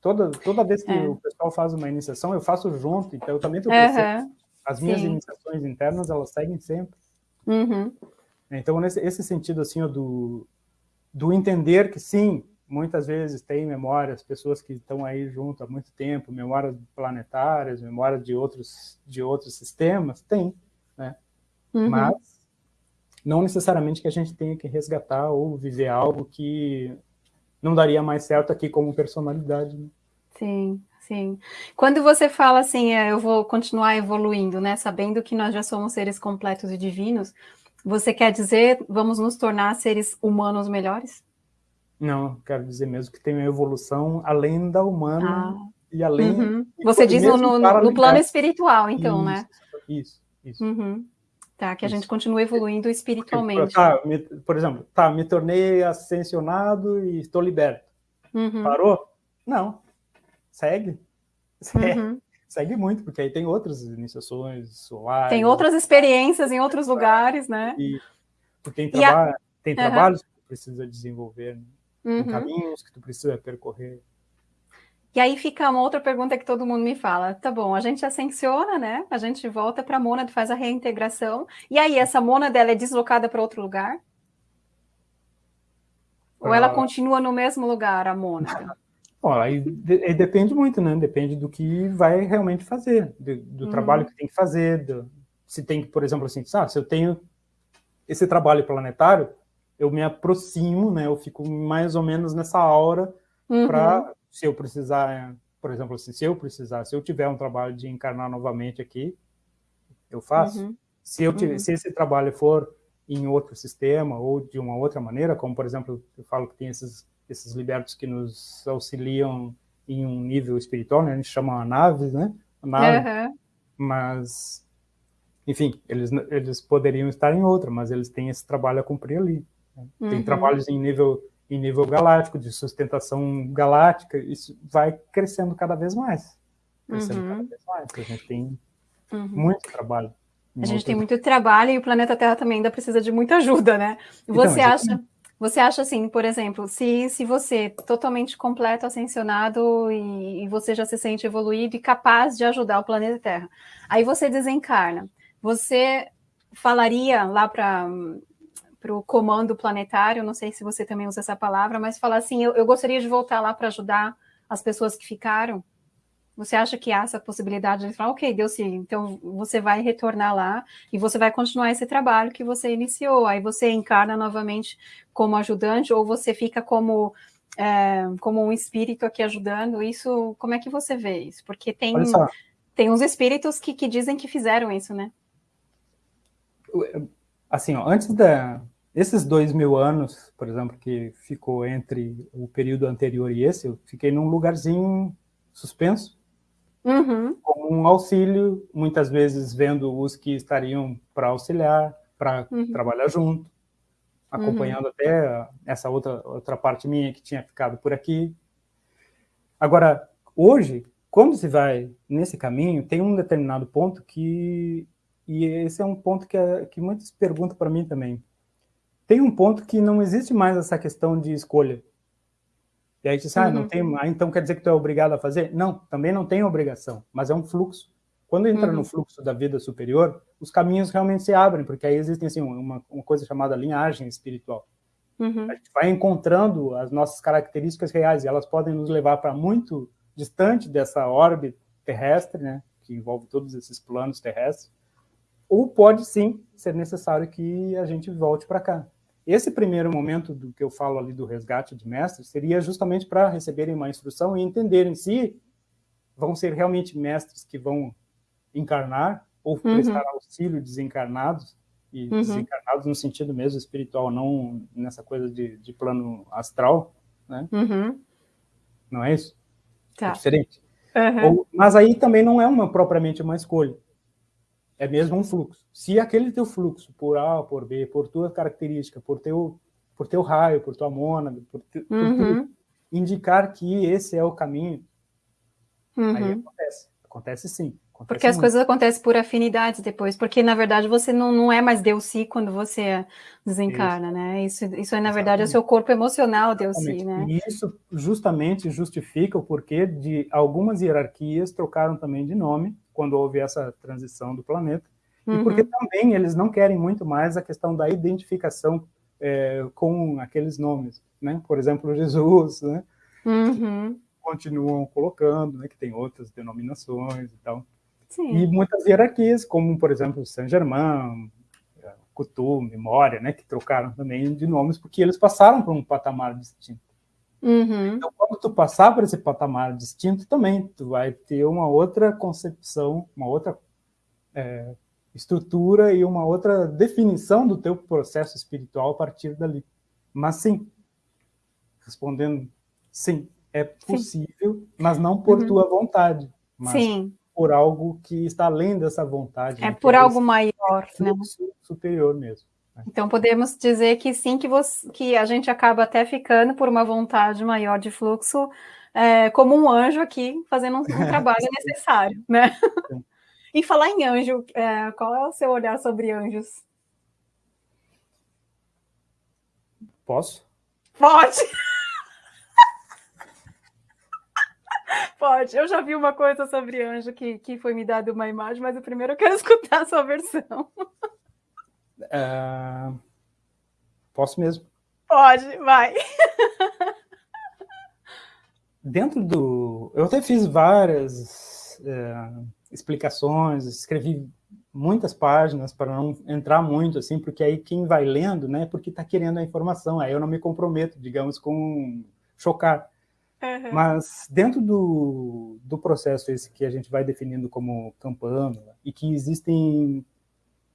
Toda, toda vez que é. o pessoal faz uma iniciação, eu faço junto, então eu também estou crescendo. Uhum. As minhas Sim. iniciações internas, elas seguem sempre. Uhum. Então, nesse esse sentido, assim, ó, do, do entender que, sim, muitas vezes tem memórias, pessoas que estão aí junto há muito tempo, memórias planetárias, memórias de outros, de outros sistemas, tem, né? Uhum. Mas não necessariamente que a gente tenha que resgatar ou viver algo que não daria mais certo aqui como personalidade. Né? Sim, sim. Quando você fala assim, é, eu vou continuar evoluindo, né, sabendo que nós já somos seres completos e divinos, você quer dizer, vamos nos tornar seres humanos melhores? Não, quero dizer mesmo que tem uma evolução além da humana ah. e além... Uhum. E Você diz no, no, no, plano espiritual, então, né? isso, né? Isso, isso. Uhum. Tá, que a gente continue evoluindo espiritualmente. Tá, me, por exemplo, tá, me tornei ascensionado e estou liberto. Uhum. Parou? Não. Segue. Segue. Uhum. Segue muito, porque aí tem outras iniciações solares. Tem outras experiências em outros lugares, né? E, tem, traba a... tem trabalhos que precisa desenvolver. Né? Uhum. caminhos que tu precisa percorrer. E aí fica uma outra pergunta que todo mundo me fala. Tá bom, a gente ascensiona, né? A gente volta para a mônada, faz a reintegração. E aí, essa mônada dela é deslocada para outro lugar? Ou ela ah. continua no mesmo lugar, a mônada? Bom, aí, aí, depende muito, né? Depende do que vai realmente fazer, do, do uhum. trabalho que tem que fazer, do, se tem que, por exemplo, assim, ah, se eu tenho esse trabalho planetário, eu me aproximo, né? Eu fico mais ou menos nessa aura uhum. para, se eu precisar, por exemplo, assim, se eu precisar, se eu tiver um trabalho de encarnar novamente aqui, eu faço. Uhum. Se, eu tiver, uhum. se esse trabalho for em outro sistema ou de uma outra maneira, como, por exemplo, eu falo que tem esses, esses libertos que nos auxiliam em um nível espiritual, né? A gente chama naves, né? Nave, Mas, enfim, eles, eles poderiam estar em outra, mas eles têm esse trabalho a cumprir ali. Tem uhum. trabalhos em nível, em nível galáctico, de sustentação galáctica, isso vai crescendo cada vez mais. Crescendo uhum. cada vez mais. A gente tem uhum. muito trabalho. A gente tem muito trabalho e o planeta Terra também ainda precisa de muita ajuda, né? Então, você então, acha... Você acha assim, por exemplo, se, se você totalmente completo, ascensionado e, e, você já se sente evoluído e capaz de ajudar o planeta Terra, aí você desencarna, você falaria lá para para o comando planetário, não sei se você também usa essa palavra, mas falar assim, eu, eu gostaria de voltar lá para ajudar as pessoas que ficaram. Você acha que há essa possibilidade de falar, ok, deu sim, então você vai retornar lá e você vai continuar esse trabalho que você iniciou, aí você encarna novamente como ajudante ou você fica como, é, como um espírito aqui ajudando, isso, como é que você vê isso? Porque tem, tem uns espíritos que, que dizem que fizeram isso, né? Assim, ó, antes da, esses dois mil anos, por exemplo, que ficou entre o período anterior e esse, eu fiquei num lugarzinho suspenso, uhum. com um auxílio, muitas vezes vendo os que estariam para auxiliar, para uhum. trabalhar junto, acompanhando uhum. até essa outra, outra parte minha que tinha ficado por aqui. Agora, hoje, quando se vai nesse caminho, tem um determinado ponto que, e esse é um ponto que, é, que muitos perguntam para mim também, tem um ponto que não existe mais essa questão de escolha. E aí diz, ah, uhum. não tem, ah, então quer dizer que tu é obrigado a fazer? Não, também não tem obrigação, mas é um fluxo. Quando entra uhum. no fluxo da vida superior, os caminhos realmente se abrem, porque aí existem assim, uma, uma coisa chamada linhagem espiritual. Uhum. A gente vai encontrando as nossas características reais, e elas podem nos levar para muito distante dessa órbita terrestre, né, que envolve todos esses planos terrestres, ou pode sim ser necessário que a gente volte para cá. Esse primeiro momento do que eu falo ali do resgate de mestres seria justamente para receberem uma instrução e entenderem se vão ser realmente mestres que vão encarnar ou uhum. prestar auxílio desencarnados, e uhum. desencarnados no sentido mesmo espiritual, não nessa coisa de, de plano astral, né? Uhum. Não é isso? Tá. É diferente. Ou, mas aí também não é uma propriamente uma escolha é mesmo um fluxo. Se aquele teu fluxo, por A por B, por tua característica, por teu, por teu raio, por tua mônada, por, te, uhum. por indicar que esse é o caminho, uhum. aí acontece. Acontece sim. porque as muito. coisas acontecem por afinidade depois, porque na verdade você não, não é mais Deus si quando você desencarna, isso. né? Isso, isso é na verdade é o seu corpo emocional Deus si, né? E isso justamente justifica o porquê de algumas hierarquias trocaram também de nome quando houve essa transição do planeta, uhum. e porque também eles não querem muito mais a questão da identificação é, com aqueles nomes, né? Por exemplo, Jesus, né? Uhum continuam colocando, né, que tem outras denominações e tal. Sim. E muitas hierarquias, como, por exemplo, Saint-Germain, Coutu, Memória, né, que trocaram também de nomes, porque eles passaram por um patamar distinto. Uhum. Então, quando tu passar por esse patamar distinto, também tu vai ter uma outra concepção, uma outra é, estrutura e uma outra definição do teu processo espiritual a partir dali. Mas sim, respondendo sim, é possível, Sim. mas não por uhum. tua vontade, mas Sim. por algo que está além dessa vontade. É né? por algo maior, né? Superior mesmo. Então podemos dizer que sim, que, você, que a gente acaba até ficando por uma vontade maior de fluxo, é, como um anjo aqui, fazendo um, um trabalho necessário, né? e falar em anjo, é, qual é o seu olhar sobre anjos? Posso? Pode! Pode. Eu já vi uma coisa sobre anjo que, que foi me dada uma imagem, mas o primeiro eu quero escutar a sua versão. Uh, posso mesmo? Pode, vai. Dentro do. Eu até fiz várias uh, explicações, escrevi muitas páginas para não entrar muito, assim, porque aí quem vai lendo, né, porque está querendo a informação, aí eu não me comprometo, digamos, com chocar. Uhum. Mas dentro do, do processo esse que a gente vai definindo como campano, e que existem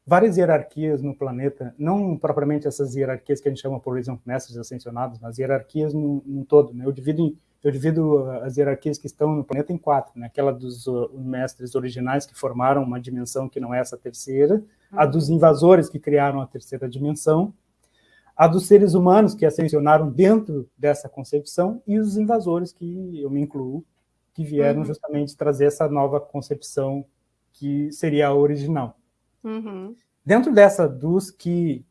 várias hierarquias no planeta, não propriamente essas hierarquias que a gente chama, por exemplo, mestres ascensionados, mas hierarquias no, no todo. Né? Eu, divido em, eu divido as hierarquias que estão no planeta em quatro. Né? Aquela dos uh, mestres originais que formaram uma dimensão que não é essa terceira, uhum. a dos invasores que criaram a terceira dimensão, a dos seres humanos que ascensionaram dentro dessa concepção e os invasores, que eu me incluo, que vieram uhum. justamente trazer essa nova concepção que seria a original. Uhum. Dentro dessa, dos que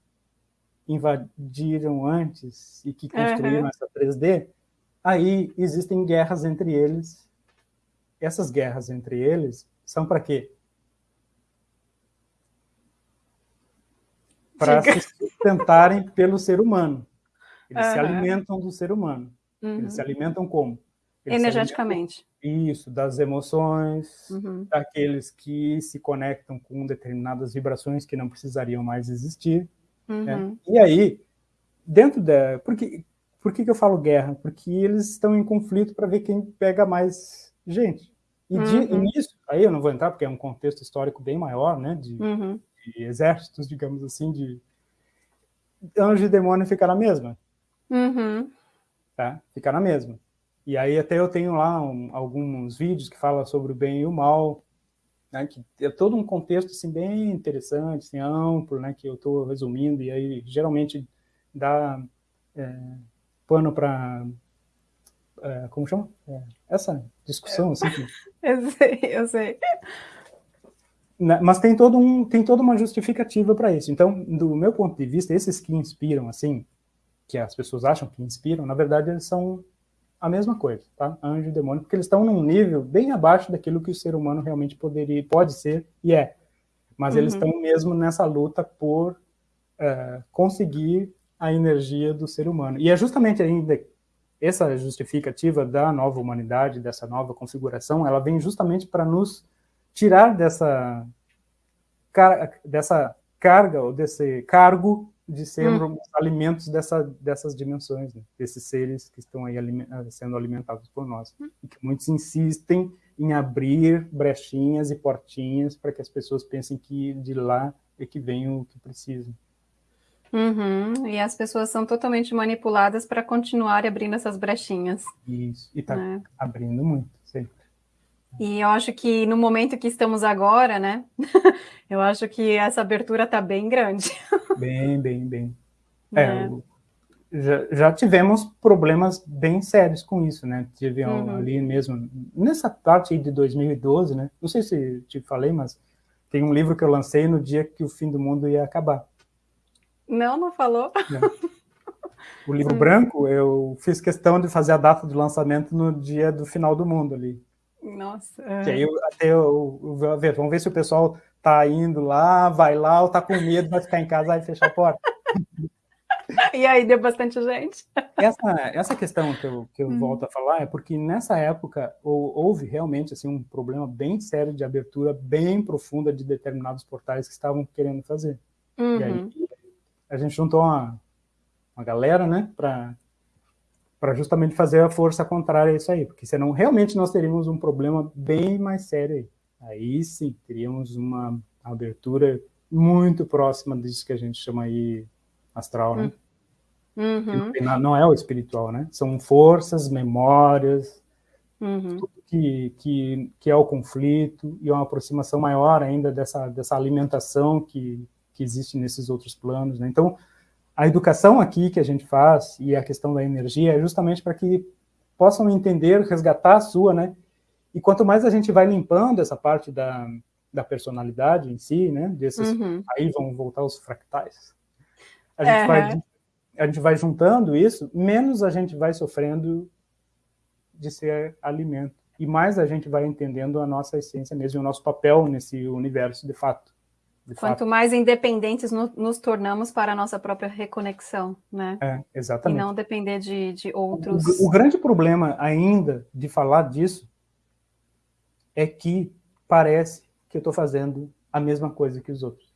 invadiram antes e que construíram uhum. essa 3D, aí existem guerras entre eles. Essas guerras entre eles são para quê? Para se sustentarem pelo ser humano. Eles uhum. se alimentam do ser humano. Uhum. Eles se alimentam como? Energeticamente. Isso, das emoções, uhum. daqueles que se conectam com determinadas vibrações que não precisariam mais existir. Né? Uhum. E aí, dentro da... Por que, por que, que eu falo guerra? Porque eles estão em conflito para ver quem pega mais gente. E, de, uhum. nisso, aí eu não vou entrar porque é um contexto histórico bem maior, né, de, uhum de exércitos, digamos assim, de anjo e demônio fica na mesma. Uhum. Tá? Fica na mesma. E aí até eu tenho lá um, alguns vídeos que falam sobre o bem e o mal, né, que é todo um contexto assim, bem interessante, assim, amplo, né, que eu estou resumindo, e aí geralmente dá é, pano para... É, como chama? É, essa discussão, assim. Que... eu sei, eu sei. Né, mas tem, todo um, tem toda uma justificativa para isso. Então, do meu ponto de vista, esses que inspiram, assim, que as pessoas acham que inspiram, na verdade, eles são a mesma coisa, tá? Anjo e demônio, porque eles estão num nível bem abaixo daquilo que o ser humano realmente poderia, pode ser e é. Mas uhum. eles estão mesmo nessa luta por é, conseguir a energia do ser humano. E é justamente ainda essa justificativa da nova humanidade, dessa nova configuração, ela vem justamente para nos tirar dessa, dessa carga, ou desse cargo de sermos hum. alimentos dessa, dessas dimensões, né? desses seres que estão aí aliment sendo alimentados por nós. Hum. E que muitos insistem em abrir brechinhas e portinhas para que as pessoas pensem que de lá é que vem o que precisam. Uhum. E as pessoas são totalmente manipuladas para continuar abrindo essas brechinhas. Isso, e está né? abrindo muito, sempre. E eu acho que no momento que estamos agora, né? eu acho que essa abertura está bem grande. bem, bem, bem. É, é. já, já, tivemos problemas bem sérios com isso, né? Tive uhum. ali mesmo, nessa parte de 2012, né? Não sei se te falei, mas tem um livro que eu lancei no dia que o fim do mundo ia acabar. Não, não falou. O livro hum. branco, eu fiz questão de fazer a data do lançamento no dia do final do mundo ali. Nossa. Que aí eu, até eu, eu, ver, vamos ver se o pessoal tá indo lá, vai lá, ou tá com medo, vai ficar em casa e fechar a porta. E aí deu bastante gente. Essa, essa questão que eu, que eu hum. volto a falar é porque nessa época houve realmente assim, um problema bem sério de abertura bem profunda de determinados portais que estavam querendo fazer. Uhum. E aí uhum. a gente juntou uma, uma galera, né, para para justamente fazer a força contrária a isso aí, porque senão realmente nós teríamos um problema bem mais sério aí. Aí sim, teríamos uma abertura muito próxima disso que a gente chama aí astral, né? Uhum. Não é o espiritual, né? São forças, memórias, uhum. tudo que, que, que é o conflito e uma aproximação maior ainda dessa, dessa alimentação que, que existe nesses outros planos, né? Então, a educação aqui que a gente faz e a questão da energia é justamente para que possam entender, resgatar a sua, né? E quanto mais a gente vai limpando essa parte da, da personalidade em si, né? Desses, uhum. Aí vão voltar os fractais. A gente, vai, a gente vai juntando isso, menos a gente vai sofrendo de ser alimento. E mais a gente vai entendendo a nossa essência mesmo, o nosso papel nesse universo, de fato. Quanto fato. mais independentes no, nos tornamos para a nossa própria reconexão, né? É, exatamente. E não depender de, de outros... O, o, grande problema ainda de falar disso é que parece que eu estou fazendo a mesma coisa que os outros.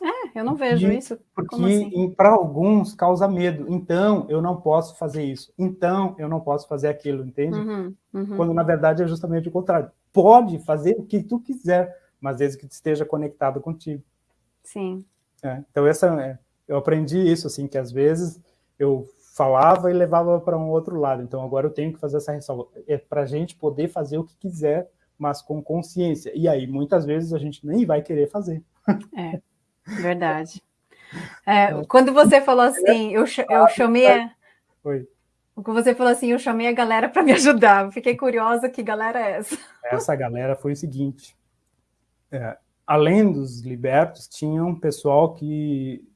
É, eu não vejo isso. Porque assim? para alguns causa medo. Então, eu não posso fazer isso. Então, eu não posso fazer aquilo, entende? Uhum, uhum. Quando, na verdade, é justamente o contrário. Pode fazer o que tu quiser, mas desde que esteja conectado contigo. Sim. É, então, essa, é, eu aprendi isso, assim, que às vezes eu falava e levava para um outro lado. Então, agora eu tenho que fazer essa ressalva. É para a gente poder fazer o que quiser, mas com consciência. E aí, muitas vezes, a gente nem vai querer fazer. É, verdade. É, quando você falou assim, eu, eu chamei... A... Oi. Quando você falou assim, eu chamei a galera para me ajudar. Fiquei curiosa, que galera é essa? Essa galera foi o seguinte, é, além dos libertos, tinha um pessoal que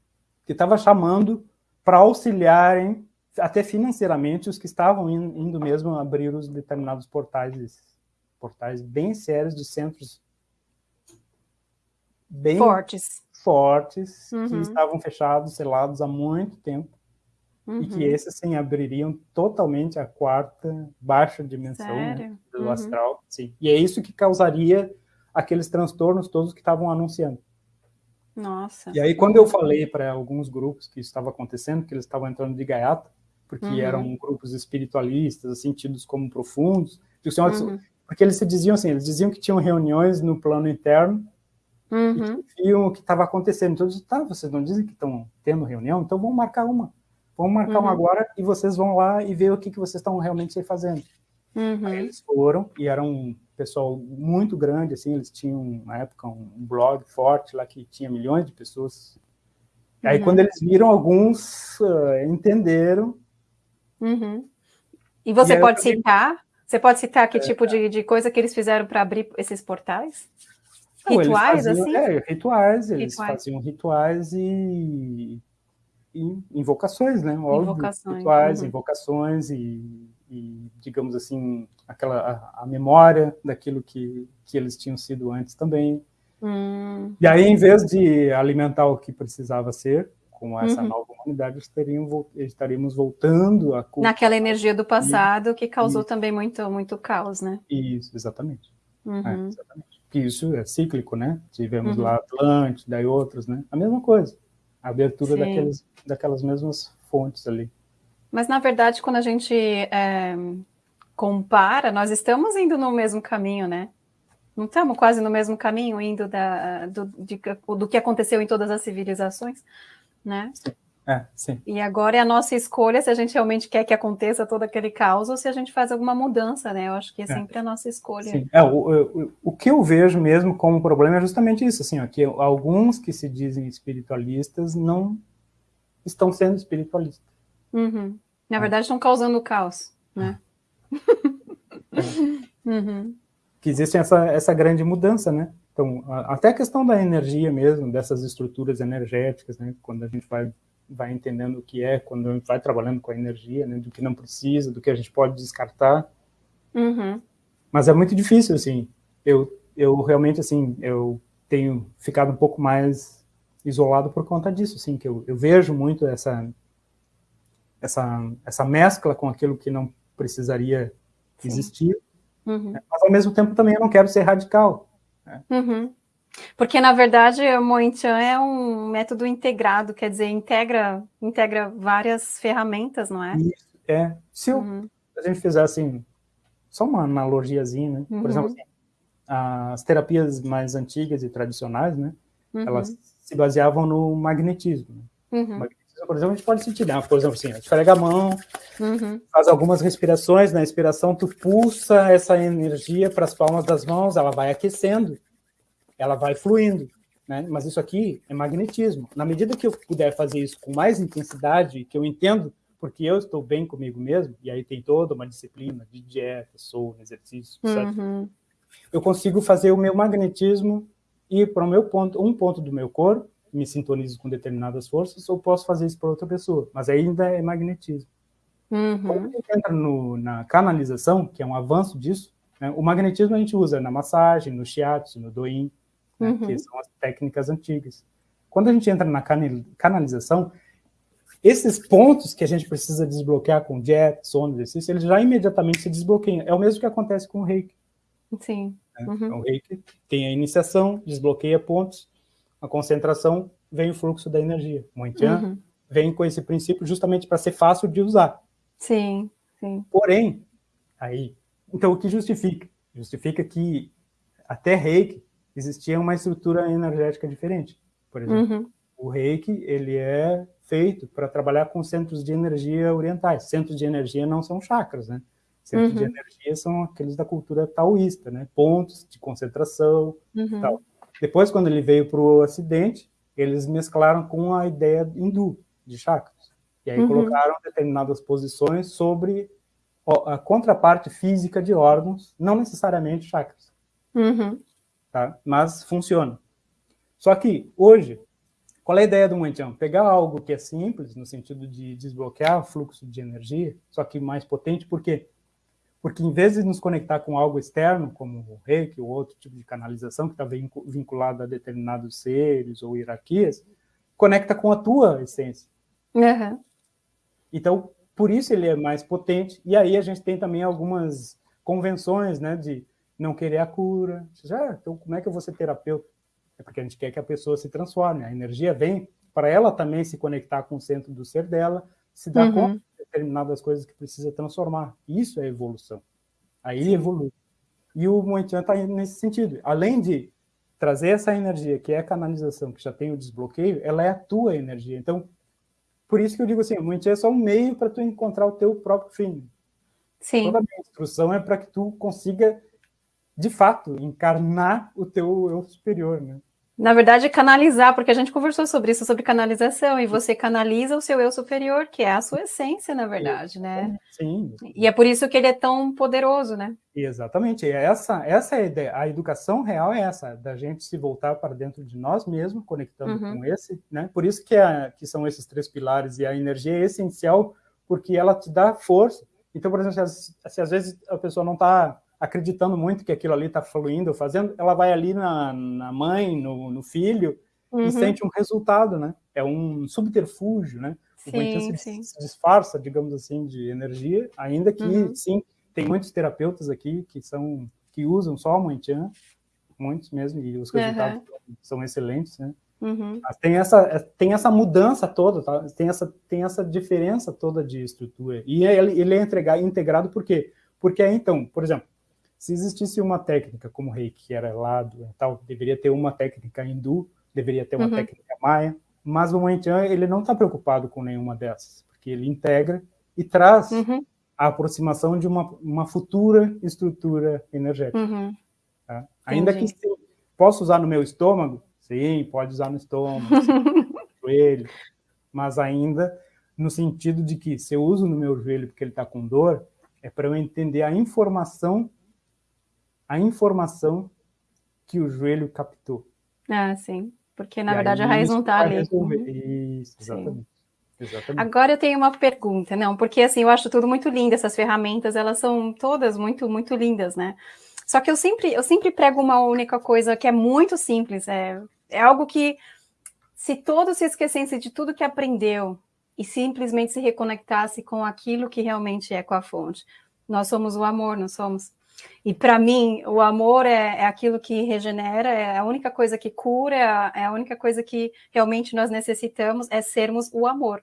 estava chamando para auxiliarem, até financeiramente, os que estavam indo, mesmo abrir os determinados portais, portais bem sérios de centros bem fortes, fortes uhum. que estavam fechados, selados há muito tempo, uhum. e que uhum. esses sim abririam totalmente a quarta baixa dimensão né, do uhum. astral. Sim. E é isso que causaria aqueles transtornos todos que estavam anunciando. Nossa. E aí, quando eu falei para alguns grupos que isso estava acontecendo, que eles estavam entrando de gaiata, porque uhum. eram grupos espiritualistas, assim, tidos como profundos, uhum. porque eles se diziam assim, eles diziam que tinham reuniões no plano interno uhum. e viam o que estava acontecendo. Então, eu disse, tá, vocês não dizem que estão tendo reunião? Então, vamos marcar uma. Vamos marcar uma uhum. agora e vocês vão lá e ver o que, que vocês estão realmente fazendo. Uhum. Aí eles foram e eram pessoal muito grande, assim, eles tinham, na época, um blog forte lá que tinha milhões de pessoas. Aí, uhum. quando eles viram, alguns uh, entenderam. Uhum. E você e pode citar? Você pode citar que é, tipo de, de coisa que eles fizeram para abrir esses portais? Rituais, faziam, assim? É, rituais, eles rituais. faziam rituais e, e invocações, né? Óbvio, invocações. Rituais, uhum. invocações e, e, digamos assim, aquela a, a, memória daquilo que, que eles tinham sido antes também. Hum. E aí, em vez de alimentar o que precisava ser, com essa uhum. nova humanidade, estaríamos, estaríamos voltando a... Naquela energia do passado que causou Isso. também muito, muito caos, né? Isso, exatamente. Uhum. É, exatamente. Isso é cíclico, né? Tivemos uhum. lá Atlântida e outros, né? A mesma coisa. A abertura daqueles, daquelas mesmas fontes ali. Mas, na verdade, quando a gente é, compara, nós estamos indo no mesmo caminho, né? Não estamos quase no mesmo caminho, indo da, do, de, do que aconteceu em todas as civilizações, né? É, sim. E agora é a nossa escolha se a gente realmente quer que aconteça todo aquele caos ou se a gente faz alguma mudança, né? Eu acho que é, é. sempre a nossa escolha. Sim. É, o, o, o que eu vejo mesmo como problema é justamente isso, assim, ó, que alguns que se dizem espiritualistas não estão sendo espiritualistas. Uhum. Na verdade, estão causando caos, né? uhum. Que existe essa, essa grande mudança, né? Então, a, até a questão da energia mesmo, dessas estruturas energéticas, né? Quando a gente vai, vai entendendo o que é, quando a gente vai trabalhando com a energia, né? Do que não precisa, do que a gente pode descartar. Uhum. Mas é muito difícil, assim. Eu, eu realmente, assim, eu tenho ficado um pouco mais isolado por conta disso, assim, que eu, eu vejo muito essa, essa, essa mescla com aquilo que não precisaria Sim. existir, uhum. Né? mas ao mesmo tempo também eu não quero ser radical. Né? Uhum. Porque, na verdade, o Moenchan é um método integrado, quer dizer, integra, integra várias ferramentas, não é? Isso, é. Se uhum. a gente fizer, assim, só uma analogiazinha, né? Por uhum. exemplo, assim, as terapias mais antigas e tradicionais, né? Elas uhum. se baseavam no magnetismo. Né? Uhum. magnetismo, por exemplo, a gente pode sentir, né? por exemplo, assim, a gente carrega a mão, uhum. faz algumas respirações, na inspiração tu pulsa essa energia para as palmas das mãos, ela vai aquecendo, ela vai fluindo, né? Mas isso aqui é magnetismo. Na medida que eu puder fazer isso com mais intensidade, que eu entendo porque eu estou bem comigo mesmo, e aí tem toda uma disciplina de dieta, sono, exercício, uhum. eu consigo fazer o meu magnetismo ir para o meu ponto, um ponto do meu corpo, me sintonizo com determinadas forças, ou posso fazer isso para outra pessoa, mas ainda é magnetismo. Uhum. Quando a gente entra no, na canalização, que é um avanço disso, né, o magnetismo a gente usa na massagem, no shiatsu, no doin, né, uhum. que são as técnicas antigas. Quando a gente entra na canalização, esses pontos que a gente precisa desbloquear com jet, sono, exercício, eles já imediatamente se desbloqueiam. É o mesmo que acontece com o reiki. Sim. Né? Uhum. Então, o reiki tem a iniciação, desbloqueia pontos, a concentração, vem o fluxo da energia. O Moitian uhum. vem com esse princípio justamente para ser fácil de usar. Sim, sim. Porém, aí, então o que justifica? Justifica que até reiki existia uma estrutura energética diferente. Por exemplo, uhum. o reiki, ele é feito para trabalhar com centros de energia orientais. Centros de energia não são chakras, né? Centros uhum. de energia são aqueles da cultura taoísta, né? Pontos de concentração uhum. tal. Depois, quando ele veio para o Ocidente, eles mesclaram com a ideia hindu de chakras. E aí uhum. colocaram determinadas posições sobre a contraparte física de órgãos, não necessariamente chakras. Uhum. Tá? Mas funciona. Só que, hoje, qual é a ideia do Mantian? Pegar algo que é simples, no sentido de desbloquear o fluxo de energia, só que mais potente, por quê? Porque em vez de nos conectar com algo externo, como o reiki ou outro tipo de canalização que está vinculado a determinados seres ou hierarquias, conecta com a tua essência. Uhum. Então, por isso ele é mais potente. E aí a gente tem também algumas convenções, né, de não querer a cura. Já, então como é que eu vou ser terapeuta? É porque a gente quer que a pessoa se transforme. A energia vem para ela também se conectar com o centro do ser dela, se dar uhum. conta determinadas coisas que precisa transformar. Isso é evolução. Aí Sim. evolui. E o Moitian está nesse sentido. Além de trazer essa energia, que é a canalização, que já tem o desbloqueio, ela é a tua energia. Então, por isso que eu digo assim, o Moitian é só um meio para tu encontrar o teu próprio fim. Sim. Toda a minha instrução é para que tu consiga, de fato, encarnar o teu eu superior, né? Na verdade, canalizar, porque a gente conversou sobre isso, sobre canalização, e você canaliza o seu eu superior, que é a sua essência, na verdade, né? Sim. E é por isso que ele é tão poderoso, né? Exatamente. E essa, essa é a ideia. A educação real é essa, da gente se voltar para dentro de nós mesmos, conectando uhum. com esse, né? Por isso que, é, que são esses três pilares, e a energia é essencial, porque ela te dá força. Então, por exemplo, se, se às vezes a pessoa não está acreditando muito que aquilo ali está fluindo, fazendo, ela vai ali na, na mãe, no, no filho, uhum. e sente um resultado, né? É um subterfúgio, né? Sim, o se, se, disfarça, digamos assim, de energia, ainda que, uhum. sim, tem muitos terapeutas aqui que são que usam só o Moitian, muitos mesmo, e os resultados uhum. são excelentes, né? Uhum. Mas tem essa, tem essa mudança toda, tá? tem, essa, tem essa diferença toda de estrutura. E ele, ele é integrado, integrado por quê? Porque então, por exemplo, se existisse uma técnica como reiki, que era lá do tal, deveria ter uma técnica hindu, deveria ter uma uhum. técnica maia, mas o Moentian, ele não está preocupado com nenhuma dessas, porque ele integra e traz uhum. a aproximação de uma, uma futura estrutura energética. Uhum. Tá? Ainda que sim, posso usar no meu estômago? Sim, pode usar no estômago, no joelho, mas ainda no sentido de que se eu uso no meu joelho porque ele está com dor, é para eu entender a informação, a informação que o joelho captou. Ah, sim. Porque, na e verdade, a raiz não está ali. Resolver. Uhum. Isso, exatamente. Exatamente. Agora eu tenho uma pergunta, não, porque assim, eu acho tudo muito lindo, essas ferramentas, elas são todas muito, muito lindas, né? Só que eu sempre, eu sempre prego uma única coisa que é muito simples, é, é algo que se todos se esquecessem de tudo que aprendeu e simplesmente se reconectasse com aquilo que realmente é com a fonte. Nós somos o amor, não somos? E para mim, o amor é, é, aquilo que regenera, é a única coisa que cura, é a, é única coisa que realmente nós necessitamos, é sermos o amor.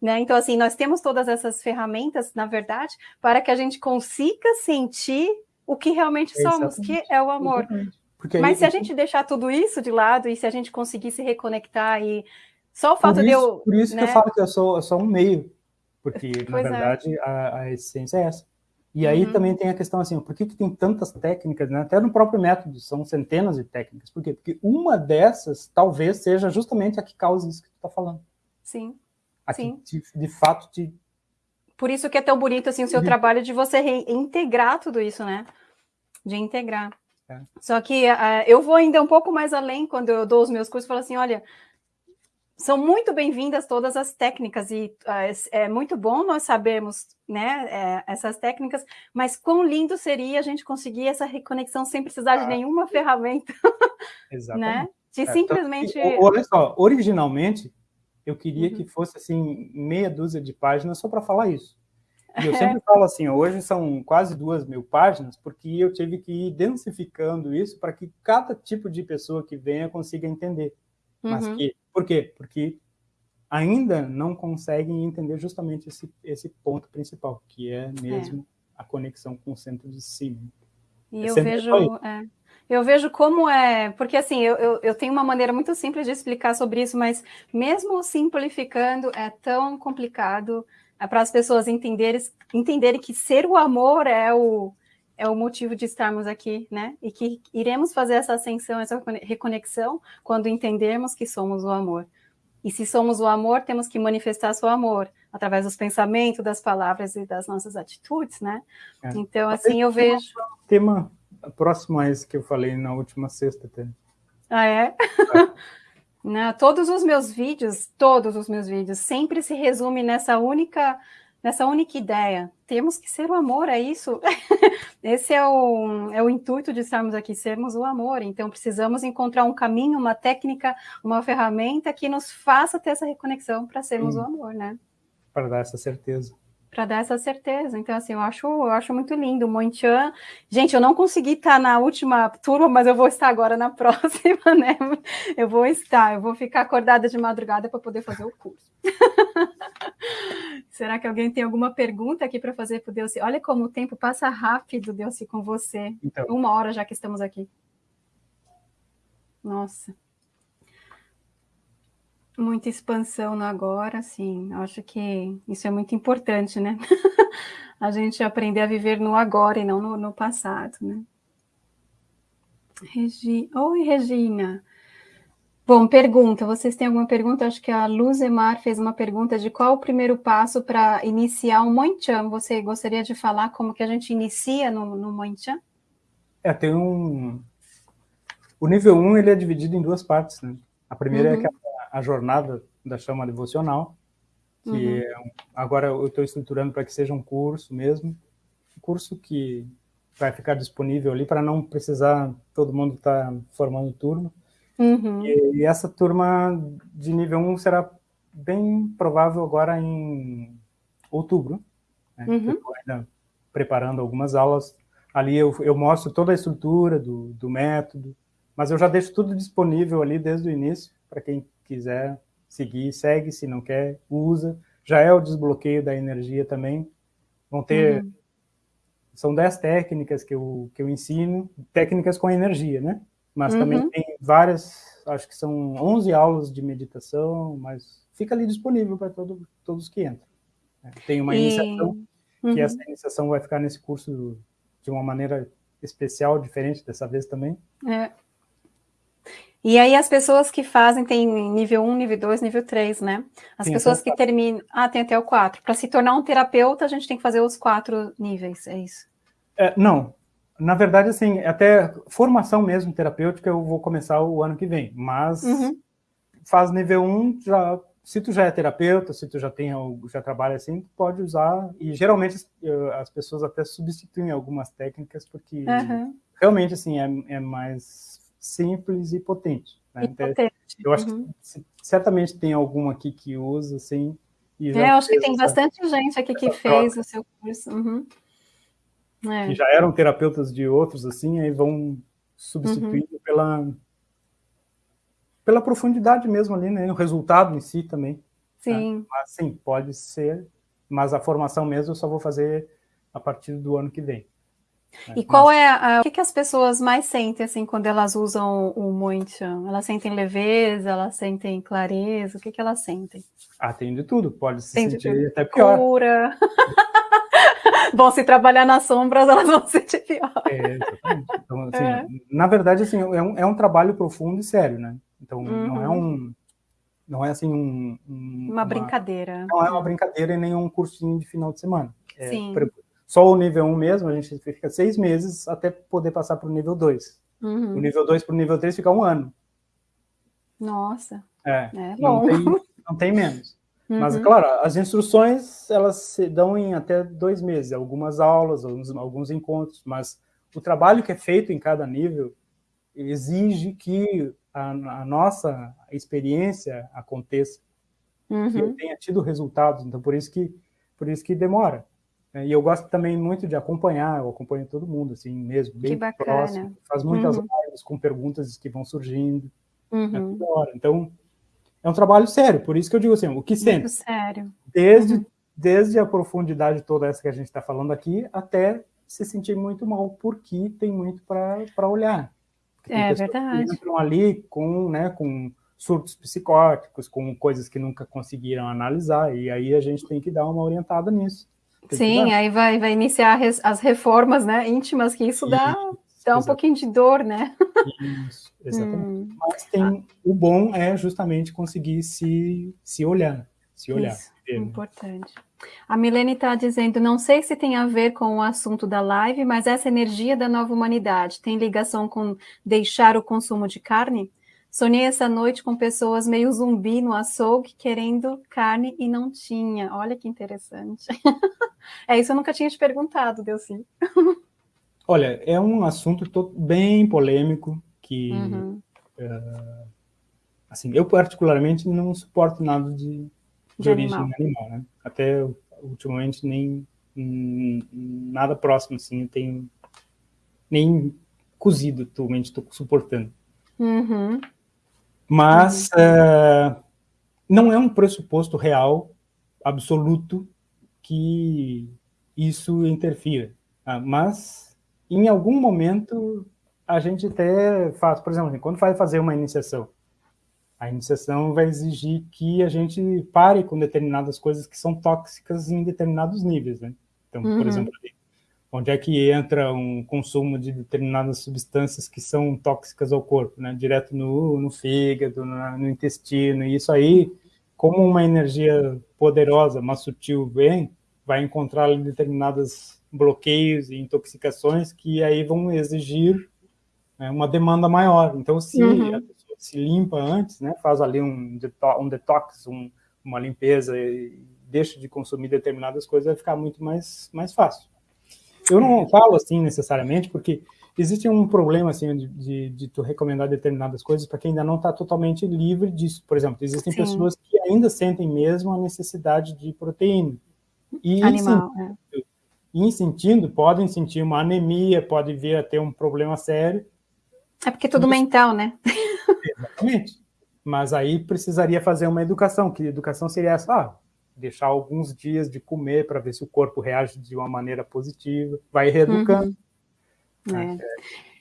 Né? Então, assim, nós temos todas essas ferramentas, na verdade, para que a gente consiga sentir o que realmente somos, que é o amor. Porque Mas aí, se a gente deixar tudo isso de lado e se a gente conseguir se reconectar e só o fato isso, de eu. Por isso né? que eu né? falo que eu sou, eu sou um meio, porque pois na é. verdade é. a, a, essência é essa. E aí uhum. também tem a questão assim, por que, que tem tantas técnicas, né? até no próprio método, são centenas de técnicas. Por quê? Porque uma dessas talvez seja justamente a que causa isso que tu está falando. Sim. A Sim. que, de, de fato, te... Por isso que é tão bonito assim, o seu trabalho de você reintegrar tudo isso, né? De integrar. É. Só que uh, eu vou ainda um pouco mais além quando eu dou os meus cursos, falo assim, olha, são muito bem-vindas todas as técnicas e uh, é muito bom nós sabermos né, é, essas técnicas, mas quão lindo seria a gente conseguir essa reconexão sem precisar ah, de nenhuma ferramenta. Exatamente. Né? De é, simplesmente... Que, olha só, originalmente eu queria uhum. que fosse assim meia dúzia de páginas só para falar isso. E eu sempre falo assim, hoje são quase duas mil páginas, porque eu tive que ir densificando isso para que cada tipo de pessoa que venha consiga entender. Mas uhum. que, por quê? Porque ainda não conseguem entender justamente esse, esse ponto principal, que é mesmo é. a conexão com o centro de si. Né? E é eu vejo, é, eu vejo como é, porque assim, eu, eu, eu, tenho uma maneira muito simples de explicar sobre isso, mas mesmo simplificando é tão complicado é para as pessoas entenderem, entenderem que ser o amor é o, é o motivo de estarmos aqui, né? E que iremos fazer essa ascensão, essa reconexão, quando entendermos que somos o amor. E se somos o amor, temos que manifestar seu amor através dos pensamentos, das palavras e das nossas atitudes, né? É. Então, assim, eu vejo... Tema próximo a esse que eu falei na última sexta. Até. Ah, é? é. Não, todos os meus vídeos, todos os meus vídeos, sempre se resume nessa única nessa única ideia. Temos que ser o amor, é isso? Esse é o, é o intuito de estarmos aqui, sermos o amor. Então, precisamos encontrar um caminho, uma técnica, uma ferramenta que nos faça ter essa reconexão para sermos Sim. o amor, né? Para dar essa certeza para dar essa certeza. Então, assim, eu acho, eu acho muito lindo. Monchan, gente, eu não consegui estar na última turma, mas eu vou estar agora na próxima, né? Eu vou estar, eu vou ficar acordada de madrugada para poder fazer o curso. Será que alguém tem alguma pergunta aqui para fazer para o Deus? Olha como o tempo passa rápido, Deus, com você. Então. Uma hora já que estamos aqui. Nossa muita expansão no agora, sim. Acho que isso é muito importante, né? a gente aprender a viver no agora e não no, no passado, né? Regi... Oi, Regina. Bom, pergunta. Vocês têm alguma pergunta? Acho que a Luzemar fez uma pergunta de qual o primeiro passo para iniciar um Moinchan. Você gostaria de falar como que a gente inicia no, no Moinchan? É, tem um... O nível 1, um, ele é dividido em duas partes, né? A primeira é uhum. é aquela a jornada da chama devocional, que uhum. é, agora eu estou estruturando para que seja um curso mesmo, um curso que vai ficar disponível ali para não precisar todo mundo estar tá formando turma. Uhum. E, e, essa turma de nível 1 será bem provável agora em outubro. Né? Uhum. Estou ainda preparando algumas aulas. Ali eu, eu mostro toda a estrutura do, do método, mas eu já deixo tudo disponível ali desde o início, para quem quiser seguir, segue, se não quer, usa. Já é o desbloqueio da energia também. Vão ter... Uhum. São dez técnicas que eu, que eu ensino, técnicas com energia, né? Mas uhum. também tem várias, acho que são 11 aulas de meditação, mas fica ali disponível para todo, todos que entram. Né? Tem uma e... iniciação, uhum. que essa iniciação vai ficar nesse curso de uma maneira especial, diferente dessa vez também. É. E aí as pessoas que fazem tem nível 1, nível 2, nível 3, né? As tem pessoas que terminam... Ah, tem até o 4. Para se tornar um terapeuta, a gente tem que fazer os quatro níveis, é isso? É, não. Na verdade, assim, até formação mesmo terapêutica eu vou começar o ano que vem, mas uhum. faz nível 1, já, se tu já é terapeuta, se tu já tem, já trabalha assim, tu pode usar, e geralmente as pessoas até substituem algumas técnicas, porque uhum. realmente, assim, é, é mais simples e potente. Né? E então, potente. Eu acho uhum. que certamente tem algum aqui que usa, assim. E é, eu acho que tem essa, bastante gente aqui que fez troca. o seu curso. Uhum. É. Que já eram terapeutas de outros, assim, aí vão substituindo uhum. pela, pela profundidade mesmo ali, né? O resultado em si também. Né? Sim. Né? Mas, sim, pode ser, mas a formação mesmo eu só vou fazer a partir do ano que vem. E qual é a, o que, que, as pessoas mais sentem assim quando elas usam o Mointian? Elas sentem leveza, elas sentem clareza, o que, que elas sentem? Ah, tem de tudo, pode se tem sentir até pior. Cura. Bom, se trabalhar nas sombras, elas vão sentir pior. É, então, assim, é. Na verdade, assim, é um, é um trabalho profundo e sério, né? Então, uhum. não é uhum. um... Não é assim um, um, uma, brincadeira. Não é uma brincadeira e nem um cursinho de final de semana. É, Sim. Só o nível 1 mesmo, a gente fica seis meses até poder passar para o nível 2. Uhum. O nível 2 para o nível 3 fica um ano. Nossa. É, é não, tem, não tem menos. Uhum. Mas, claro, as instruções, elas se dão em até dois meses, algumas aulas, alguns, alguns encontros, mas o trabalho que é feito em cada nível exige que a, a nossa experiência aconteça, uhum. que eu tenha tido resultados, então por isso que, por isso que demora. É, e eu gosto também muito de acompanhar, eu acompanho todo mundo, assim, mesmo, bem próximo. Faz muitas uhum. lives com perguntas que vão surgindo. Uhum. É então, é um trabalho sério, por isso que eu digo assim, o que sente? Muito sério. Desde, uhum. desde a profundidade toda essa que a gente está falando aqui, até se sentir muito mal, porque tem muito para olhar. É verdade. entram ali com, né, com surtos psicóticos, com coisas que nunca conseguiram analisar, e aí a gente tem que dar uma orientada nisso. Sim, aí vai, vai iniciar as reformas né, íntimas, que isso dá, dá um pouquinho de dor, né? Isso, exatamente. Hum. Mas tem, o bom é justamente conseguir se, se olhar, se olhar. Isso, importante. A Milene está dizendo, não sei se tem a ver com o assunto da live, mas essa energia da nova humanidade tem ligação com deixar o consumo de carne? Sonhei essa noite com pessoas meio zumbi no açougue, querendo carne e não tinha. Olha que interessante. é isso, eu nunca tinha te perguntado, Delci. Olha, é um assunto bem polêmico, que, uhum. uh, assim, eu particularmente não suporto nada de, de, de origem animal, animal né? Até ultimamente nem nada próximo, assim, eu tenho nem cozido atualmente estou suportando. Uhum. Mas uh, não é um pressuposto real, absoluto, que isso interfira. Uh, mas, em algum momento, a gente até faz, por exemplo, quando vai fazer uma iniciação, a iniciação vai exigir que a gente pare com determinadas coisas que são tóxicas em determinados níveis, né? Então, uhum. por exemplo, onde é que entra um consumo de determinadas substâncias que são tóxicas ao corpo, né? Direto no, no fígado, no, no intestino, e isso aí, como uma energia poderosa, mas sutil vem, vai encontrar determinados bloqueios e intoxicações que aí vão exigir né, uma demanda maior. Então, se uhum. a pessoa se limpa antes, né, faz ali um, deto um detox, um, uma limpeza e deixa de consumir determinadas coisas, vai ficar muito mais, mais fácil. Eu não falo assim necessariamente, porque existe um problema assim de, de, de tu recomendar determinadas coisas para quem ainda não está totalmente livre disso. Por exemplo, existem Sim. pessoas que ainda sentem mesmo a necessidade de proteína. E Animal, sentindo, é. em sentindo, podem sentir uma anemia, pode vir a ter um problema sério. É porque é tudo mental, né? Exatamente. Mas aí precisaria fazer uma educação, que educação seria essa, ah, deixar alguns dias de comer para ver se o corpo reage de uma maneira positiva, vai reeducando. Uhum. É.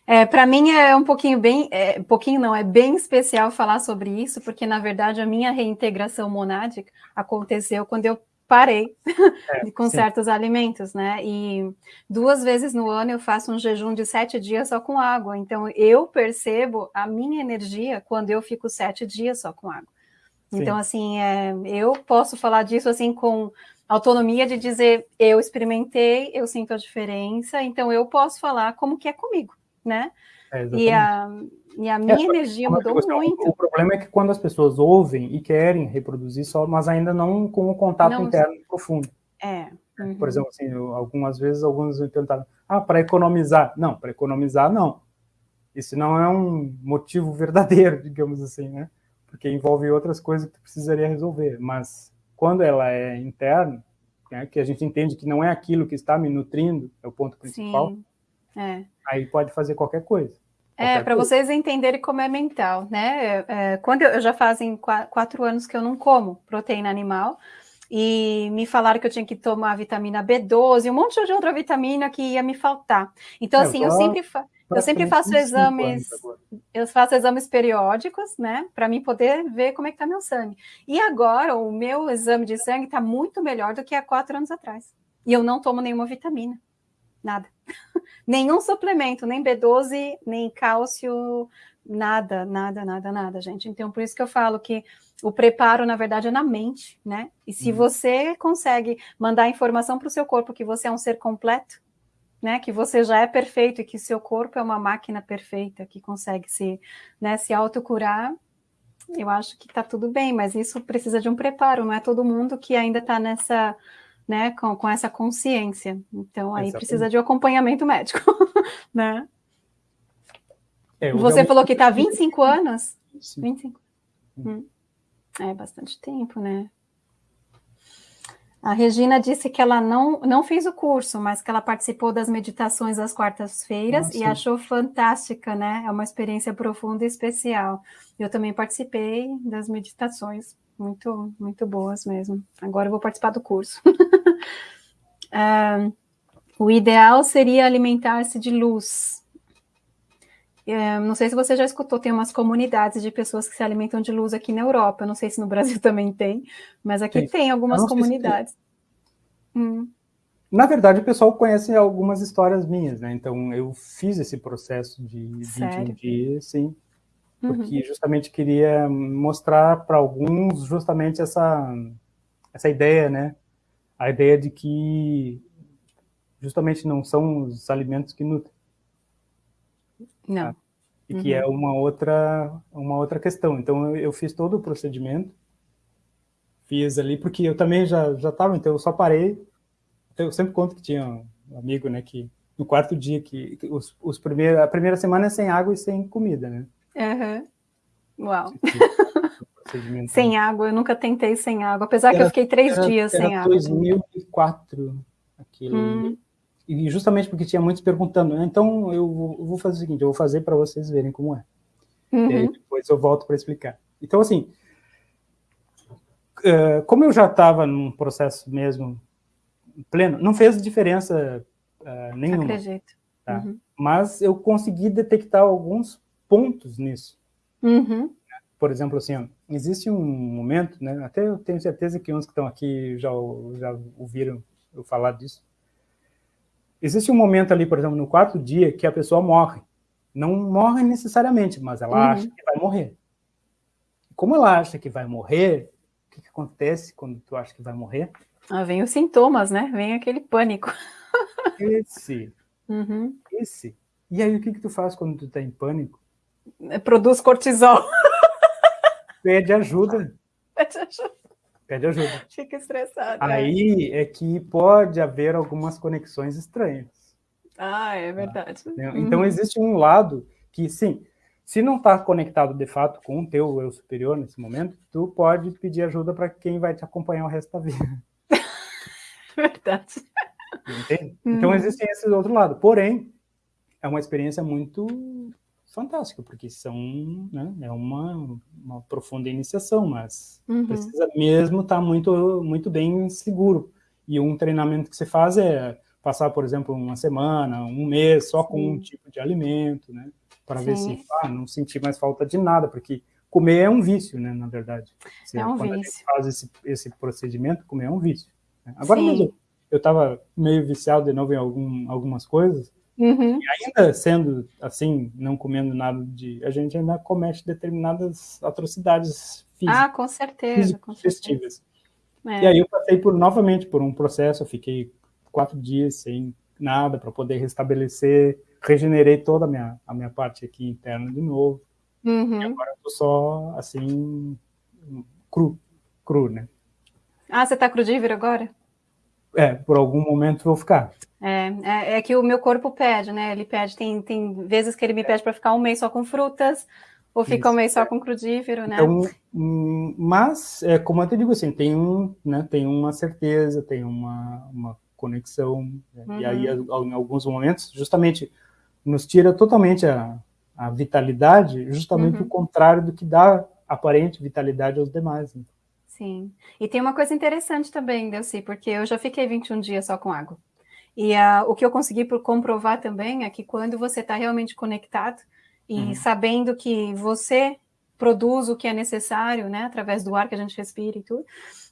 É, para mim é um pouquinho bem, é, pouquinho não, é bem especial falar sobre isso, porque na verdade a minha reintegração monádica aconteceu quando eu parei é, com sim. certos alimentos, né? E duas vezes no ano eu faço um jejum de sete dias só com água. Então eu percebo a minha energia quando eu fico sete dias só com água. Sim. Então, assim, é, eu posso falar disso assim com autonomia de dizer eu experimentei, eu sinto a diferença, então eu posso falar como que é comigo, né? É, e, a, e a minha é, energia mudou muito. O problema é que quando as pessoas ouvem e querem reproduzir só, mas ainda não com o contato não, interno profundo. É. Uhum. Por exemplo, assim, eu, algumas vezes alguns me perguntaram, ah, para economizar. Não, para economizar, não. Isso não é um motivo verdadeiro, digamos assim, né? Porque envolve outras coisas que tu precisaria resolver. Mas quando ela é interna, né, que a gente entende que não é aquilo que está me nutrindo, é o ponto principal, Sim. É. aí pode fazer qualquer coisa. É, para vocês entenderem como é mental, né? É, é quando eu, eu, já fazem quatro anos que eu não como proteína animal, e me falaram que eu tinha que tomar vitamina B12 e um monte de outra vitamina que ia me faltar. Então, é, assim, eu sempre, eu sempre faço exames, eu faço exames periódicos, né, para mim poder ver como é que tá meu sangue. E agora, o meu exame de sangue está muito melhor do que há quatro anos atrás. E eu não tomo nenhuma vitamina, nada. Nenhum suplemento, nem B12, nem cálcio, nada, nada, nada, nada, gente. Então, por isso que eu falo que o preparo, na verdade, é na mente, né? E se uhum. você consegue mandar informação para o seu corpo que você é um ser completo, né? Que você já é perfeito e que seu corpo é uma máquina perfeita que consegue se, né, se autocurar, eu acho que está tudo bem, mas isso precisa de um preparo, não é todo mundo que ainda está nessa, né, com, com essa consciência. Então aí Exatamente. precisa de um acompanhamento médico, né? É, Você falou que está 25 anos? Sim. 25. Hum. É bastante tempo, né? A Regina disse que ela não, não fez o curso, mas que ela participou das meditações às quartas-feiras ah, e achou fantástica, né? É uma experiência profunda e especial. Eu também participei das meditações, muito, muito boas mesmo. Agora eu vou participar do curso. uh, o ideal seria alimentar-se de luz, é, não sei se você já escutou, tem umas comunidades de pessoas que se alimentam de luz aqui na Europa. não sei se no Brasil também tem, mas aqui tem, tem algumas comunidades. Hum. Na verdade, o pessoal conhece algumas histórias minhas, né? Então, eu fiz esse processo de 21 dias, sim, porque uhum. justamente queria mostrar para alguns justamente essa, essa ideia, né? A ideia de que justamente não são os alimentos que nutrem. Não. Tá? E uhum. que é uma outra, uma outra questão. Então, eu, fiz todo o procedimento, fiz ali, porque eu também já estava, então eu só parei. Eu sempre conto que tinha um amigo, né, que no quarto dia, que, os, os primeiros, a primeira semana é sem água e sem comida, né? Uhum. Uau. sem água, eu nunca tentei sem água, apesar era, que eu fiquei três era, dias era sem água. 2004, aquilo. Hum e justamente porque tinha muitos perguntando, então eu vou fazer o seguinte, eu vou fazer para vocês verem como é. Uhum. E aí depois eu volto para explicar. Então, assim, uh, como eu já estava num processo mesmo pleno, não fez diferença uh, nenhuma. Acredito. Tá? Uhum. Mas eu consegui detectar alguns pontos nisso. Uhum. Por exemplo, assim, existe um momento, né, até eu tenho certeza que uns que estão aqui já, já ouviram eu falar disso, Existe um momento ali, por exemplo, no quarto dia, que a pessoa morre. Não morre necessariamente, mas ela uhum. acha que vai morrer. Como ela acha que vai morrer, o que, que acontece quando tu acha que vai morrer? Ah, vem os sintomas, né? Vem aquele pânico. Esse. Uhum. Esse. E aí, o que, que tu faz quando tu tá em pânico? Produz cortisol. Pede ajuda. Pede ajuda. Pede ajuda. Fica estressado. Aí é. é que pode haver algumas conexões estranhas. Ah, é verdade. Tá? Então uhum. existe um lado que, sim, se não está conectado de fato com o teu eu superior nesse momento, tu pode pedir ajuda para quem vai te acompanhar o resto da vida. verdade. Entende? Então uhum. existe esse outro lado. Porém, é uma experiência muito fantástico, porque são, né, é uma, uma profunda iniciação, mas uhum. precisa mesmo estar tá muito, muito bem seguro. E um treinamento que você faz é passar, por exemplo, uma semana, um mês só com Sim. um tipo de alimento, né, para ver se ah, não sentir mais falta de nada, porque comer é um vício, né, na verdade. Você, é um quando vício. faz esse, esse procedimento, comer é um vício. Agora Sim. mesmo, eu estava meio viciado de novo em algum, algumas coisas, uhum. ainda sendo assim, não comendo nada de... A gente ainda comete determinadas atrocidades físicas. Ah, com certeza, com certeza. É. E aí eu passei por, novamente por um processo, eu fiquei quatro dias sem nada para poder restabelecer, regenerei toda a minha, a minha parte aqui interna de novo. Uhum. E agora eu tô só, assim, cru, cru, né? Ah, você tá crudívero agora? É, por algum momento vou ficar. É, é, é, que o meu corpo pede, né? Ele pede, tem, tem vezes que ele me pede para ficar um mês só com frutas, ou fica um mês só com crudívero, né? Então, mas, é, como eu te digo assim, tem, um, né, tem uma certeza, tem uma, uma conexão, né? uhum. e aí uhum. em alguns momentos, justamente, nos tira totalmente a, a vitalidade, justamente uhum. o contrário do que dá aparente vitalidade aos demais. Né? Sim, e tem uma coisa interessante também, Delci, porque eu já fiquei 21 dias só com água. E uh, o que eu consegui por comprovar também é que quando você está realmente conectado, e uhum. sabendo que você produz o que é necessário, né, através do ar que a gente respira e tudo,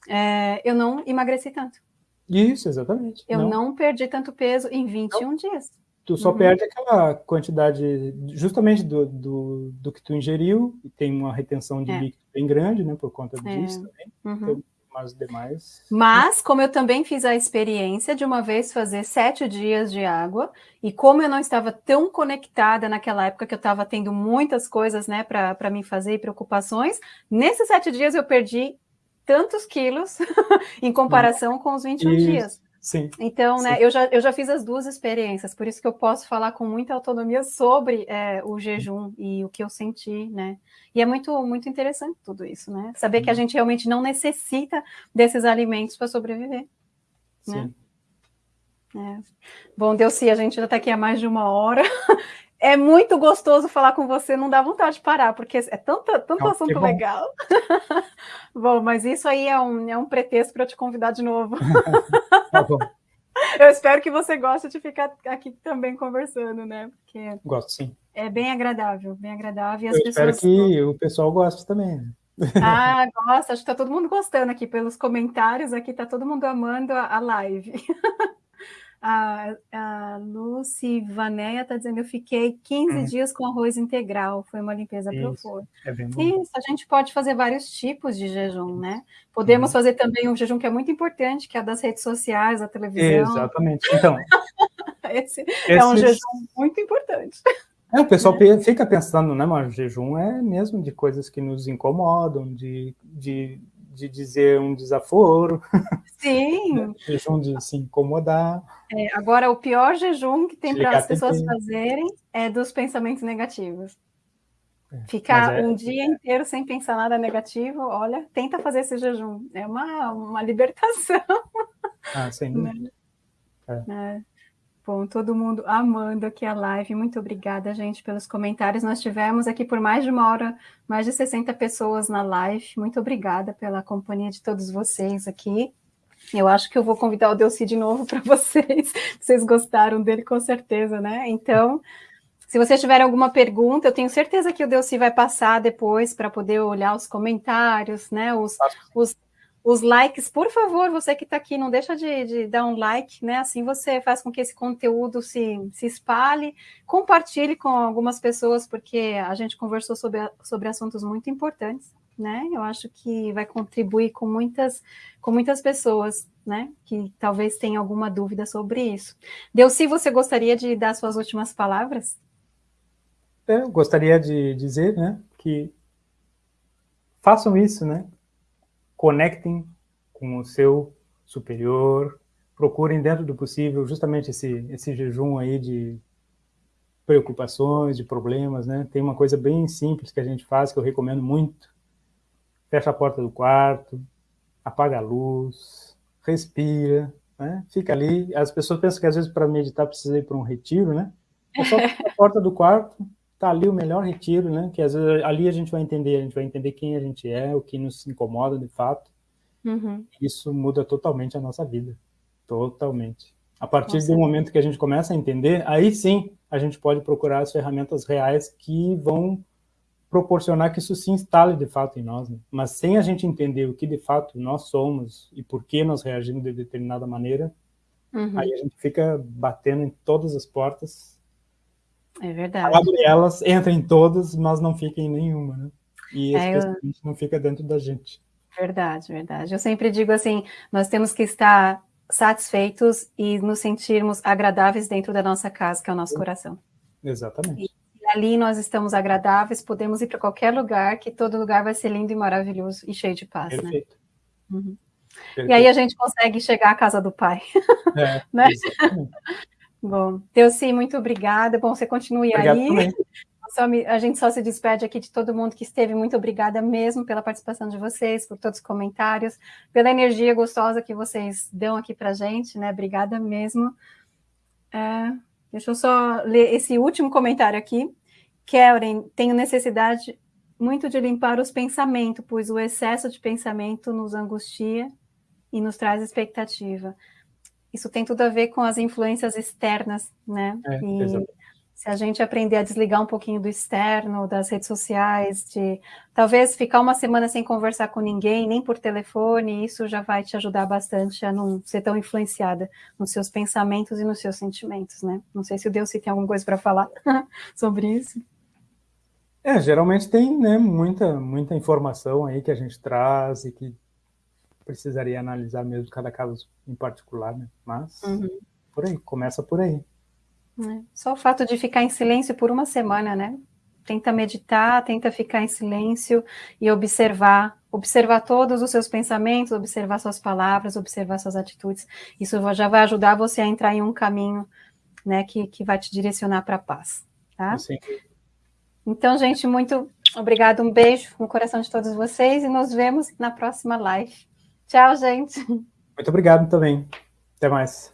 é, eu não emagreci tanto. Isso, exatamente. Eu não, não perdi tanto peso em 21 não. dias. Tu só uhum. perde aquela quantidade, justamente do, do, do, que tu ingeriu, e tem uma retenção de é. líquido bem grande, né, por conta é. disso também. Uhum. Então, mas demais... Mas, como eu também fiz a experiência de uma vez fazer sete dias de água, e como eu não estava tão conectada naquela época que eu estava tendo muitas coisas, né, para mim fazer e preocupações, nesses sete dias eu perdi tantos quilos em comparação com os 21 Isso. dias. Sim. Então, né, Sim. Eu, já, eu já fiz as duas experiências, por isso que eu posso falar com muita autonomia sobre é, o jejum e o que eu senti, né? E é muito, muito interessante tudo isso, né? Saber que a uhum. gente realmente não necessita desses alimentos para sobreviver. Né? Sim. Né? É. Bom, Delci, a gente já está aqui há mais de uma hora. É muito gostoso falar com você, não dá vontade de parar, porque é tanto, tanto não, assunto bom. legal. bom, mas isso aí é um, é um pretexto para eu te convidar de novo. tá bom. Eu espero que você goste de ficar aqui também conversando, né? Porque Gosto, sim. É bem agradável, bem agradável. eu espero que o pessoal goste também. Né? Ah, gosta, acho que está todo mundo gostando aqui pelos comentários, aqui está todo mundo amando a, a live. A, a Lucy Vanéia está dizendo, eu fiquei 15 hum. dias com arroz integral, foi uma limpeza profunda. É Isso, a gente pode fazer vários tipos de jejum, né? Podemos hum. fazer também um jejum que é muito importante, que é das redes sociais, da televisão. Exatamente, então... esse, esses... é um jejum muito importante. É, o pessoal né? fica pensando, né, mas jejum é mesmo de coisas que nos incomodam, de, de de dizer um desaforo. Sim. jejum de se incomodar. É, agora, o pior jejum que tem para as pessoas fazerem é dos pensamentos negativos. É, Ficar é, um dia inteiro sem pensar nada negativo, olha, tenta fazer esse jejum. É uma, uma libertação. Ah, sim. Né? É. Bom, todo mundo amando aqui a live. Muito obrigada, gente, pelos comentários. Nós tivemos aqui por mais de uma hora, mais de 60 pessoas na live. Muito obrigada pela companhia de todos vocês aqui. Eu acho que eu vou convidar o Delci de novo para vocês. Vocês gostaram dele, com certeza, né? Então, se vocês tiverem alguma pergunta, eu tenho certeza que o Delci vai passar depois para poder olhar os comentários, né? Os, os, os likes, por favor, você que está aqui, não deixa de, de, dar um like, né? Assim você faz com que esse conteúdo se, se espalhe, compartilhe com algumas pessoas, porque a gente conversou sobre, sobre assuntos muito importantes, né? Eu acho que vai contribuir com muitas, com muitas pessoas, né? Que talvez tenham alguma dúvida sobre isso. se você gostaria de dar suas últimas palavras? Eu gostaria de dizer, né, que façam isso, né? Conectem com o seu superior, procurem dentro do possível justamente esse, esse jejum aí de preocupações, de problemas, né? Tem uma coisa bem simples que a gente faz, que eu recomendo muito. Fecha a porta do quarto, apaga a luz, respira, né? Fica ali. As pessoas pensam que às vezes para meditar precisa ir para um retiro, né? É só a porta do quarto, tá ali o melhor retiro, né? Que às vezes ali a gente vai entender, a gente vai entender quem a gente é, o que nos incomoda de fato. Uhum. Isso muda totalmente a nossa vida, totalmente. A partir nossa. do momento que a gente começa a entender, aí sim a gente pode procurar as ferramentas reais que vão proporcionar que isso se instale de fato em nós. Né? Mas sem a gente entender o que de fato nós somos e por que nós reagimos de determinada maneira, uhum. aí a gente fica batendo em todas as portas. É verdade. Abre elas, entra em todas, mas não fica em nenhuma, né? E é, especialmente eu... não fica dentro da gente. Verdade, verdade. Eu sempre digo assim, nós temos que estar satisfeitos e nos sentirmos agradáveis dentro da nossa casa, que é o nosso coração. Exatamente. E ali nós estamos agradáveis, podemos ir para qualquer lugar, que todo lugar vai ser lindo e maravilhoso e cheio de paz, né? Perfeito. né? Uhum. Perfeito. E aí a gente consegue chegar à casa do Pai. É, né? Bom, sim, muito obrigada. Bom, você continue Obrigado aí. Também. a gente só se despede aqui de todo mundo que esteve. Muito obrigada mesmo pela participação de vocês, por todos os comentários, pela energia gostosa que vocês dão aqui para gente, né? Obrigada mesmo. É, deixa eu só ler esse último comentário aqui. Karen, tenho necessidade muito de limpar os pensamentos, pois o excesso de pensamento nos angustia e nos traz expectativa. Isso tem tudo a ver com as influências externas, né? É, e, se a gente aprender a desligar um pouquinho do externo, das redes sociais, de talvez ficar uma semana sem conversar com ninguém, nem por telefone, isso já vai te ajudar bastante a não ser tão influenciada nos seus pensamentos e nos seus sentimentos, né? Não sei se o Deus se tem alguma coisa para falar sobre isso. É, geralmente tem né, muita, muita informação aí que a gente traz e que precisaria analisar mesmo cada caso em particular, né? Mas uhum. por aí, começa por aí. É. Só o fato de ficar em silêncio por uma semana, né? Tenta meditar, tenta ficar em silêncio e observar, observar todos os seus pensamentos, observar suas palavras, observar suas atitudes. Isso já vai ajudar você a entrar em um caminho, né, que, que vai te direcionar para a paz, tá? Sim. Então, gente, muito obrigado, um beijo no coração de todos vocês e nos vemos na próxima live. Tchau, gente. Muito obrigado também. Até mais.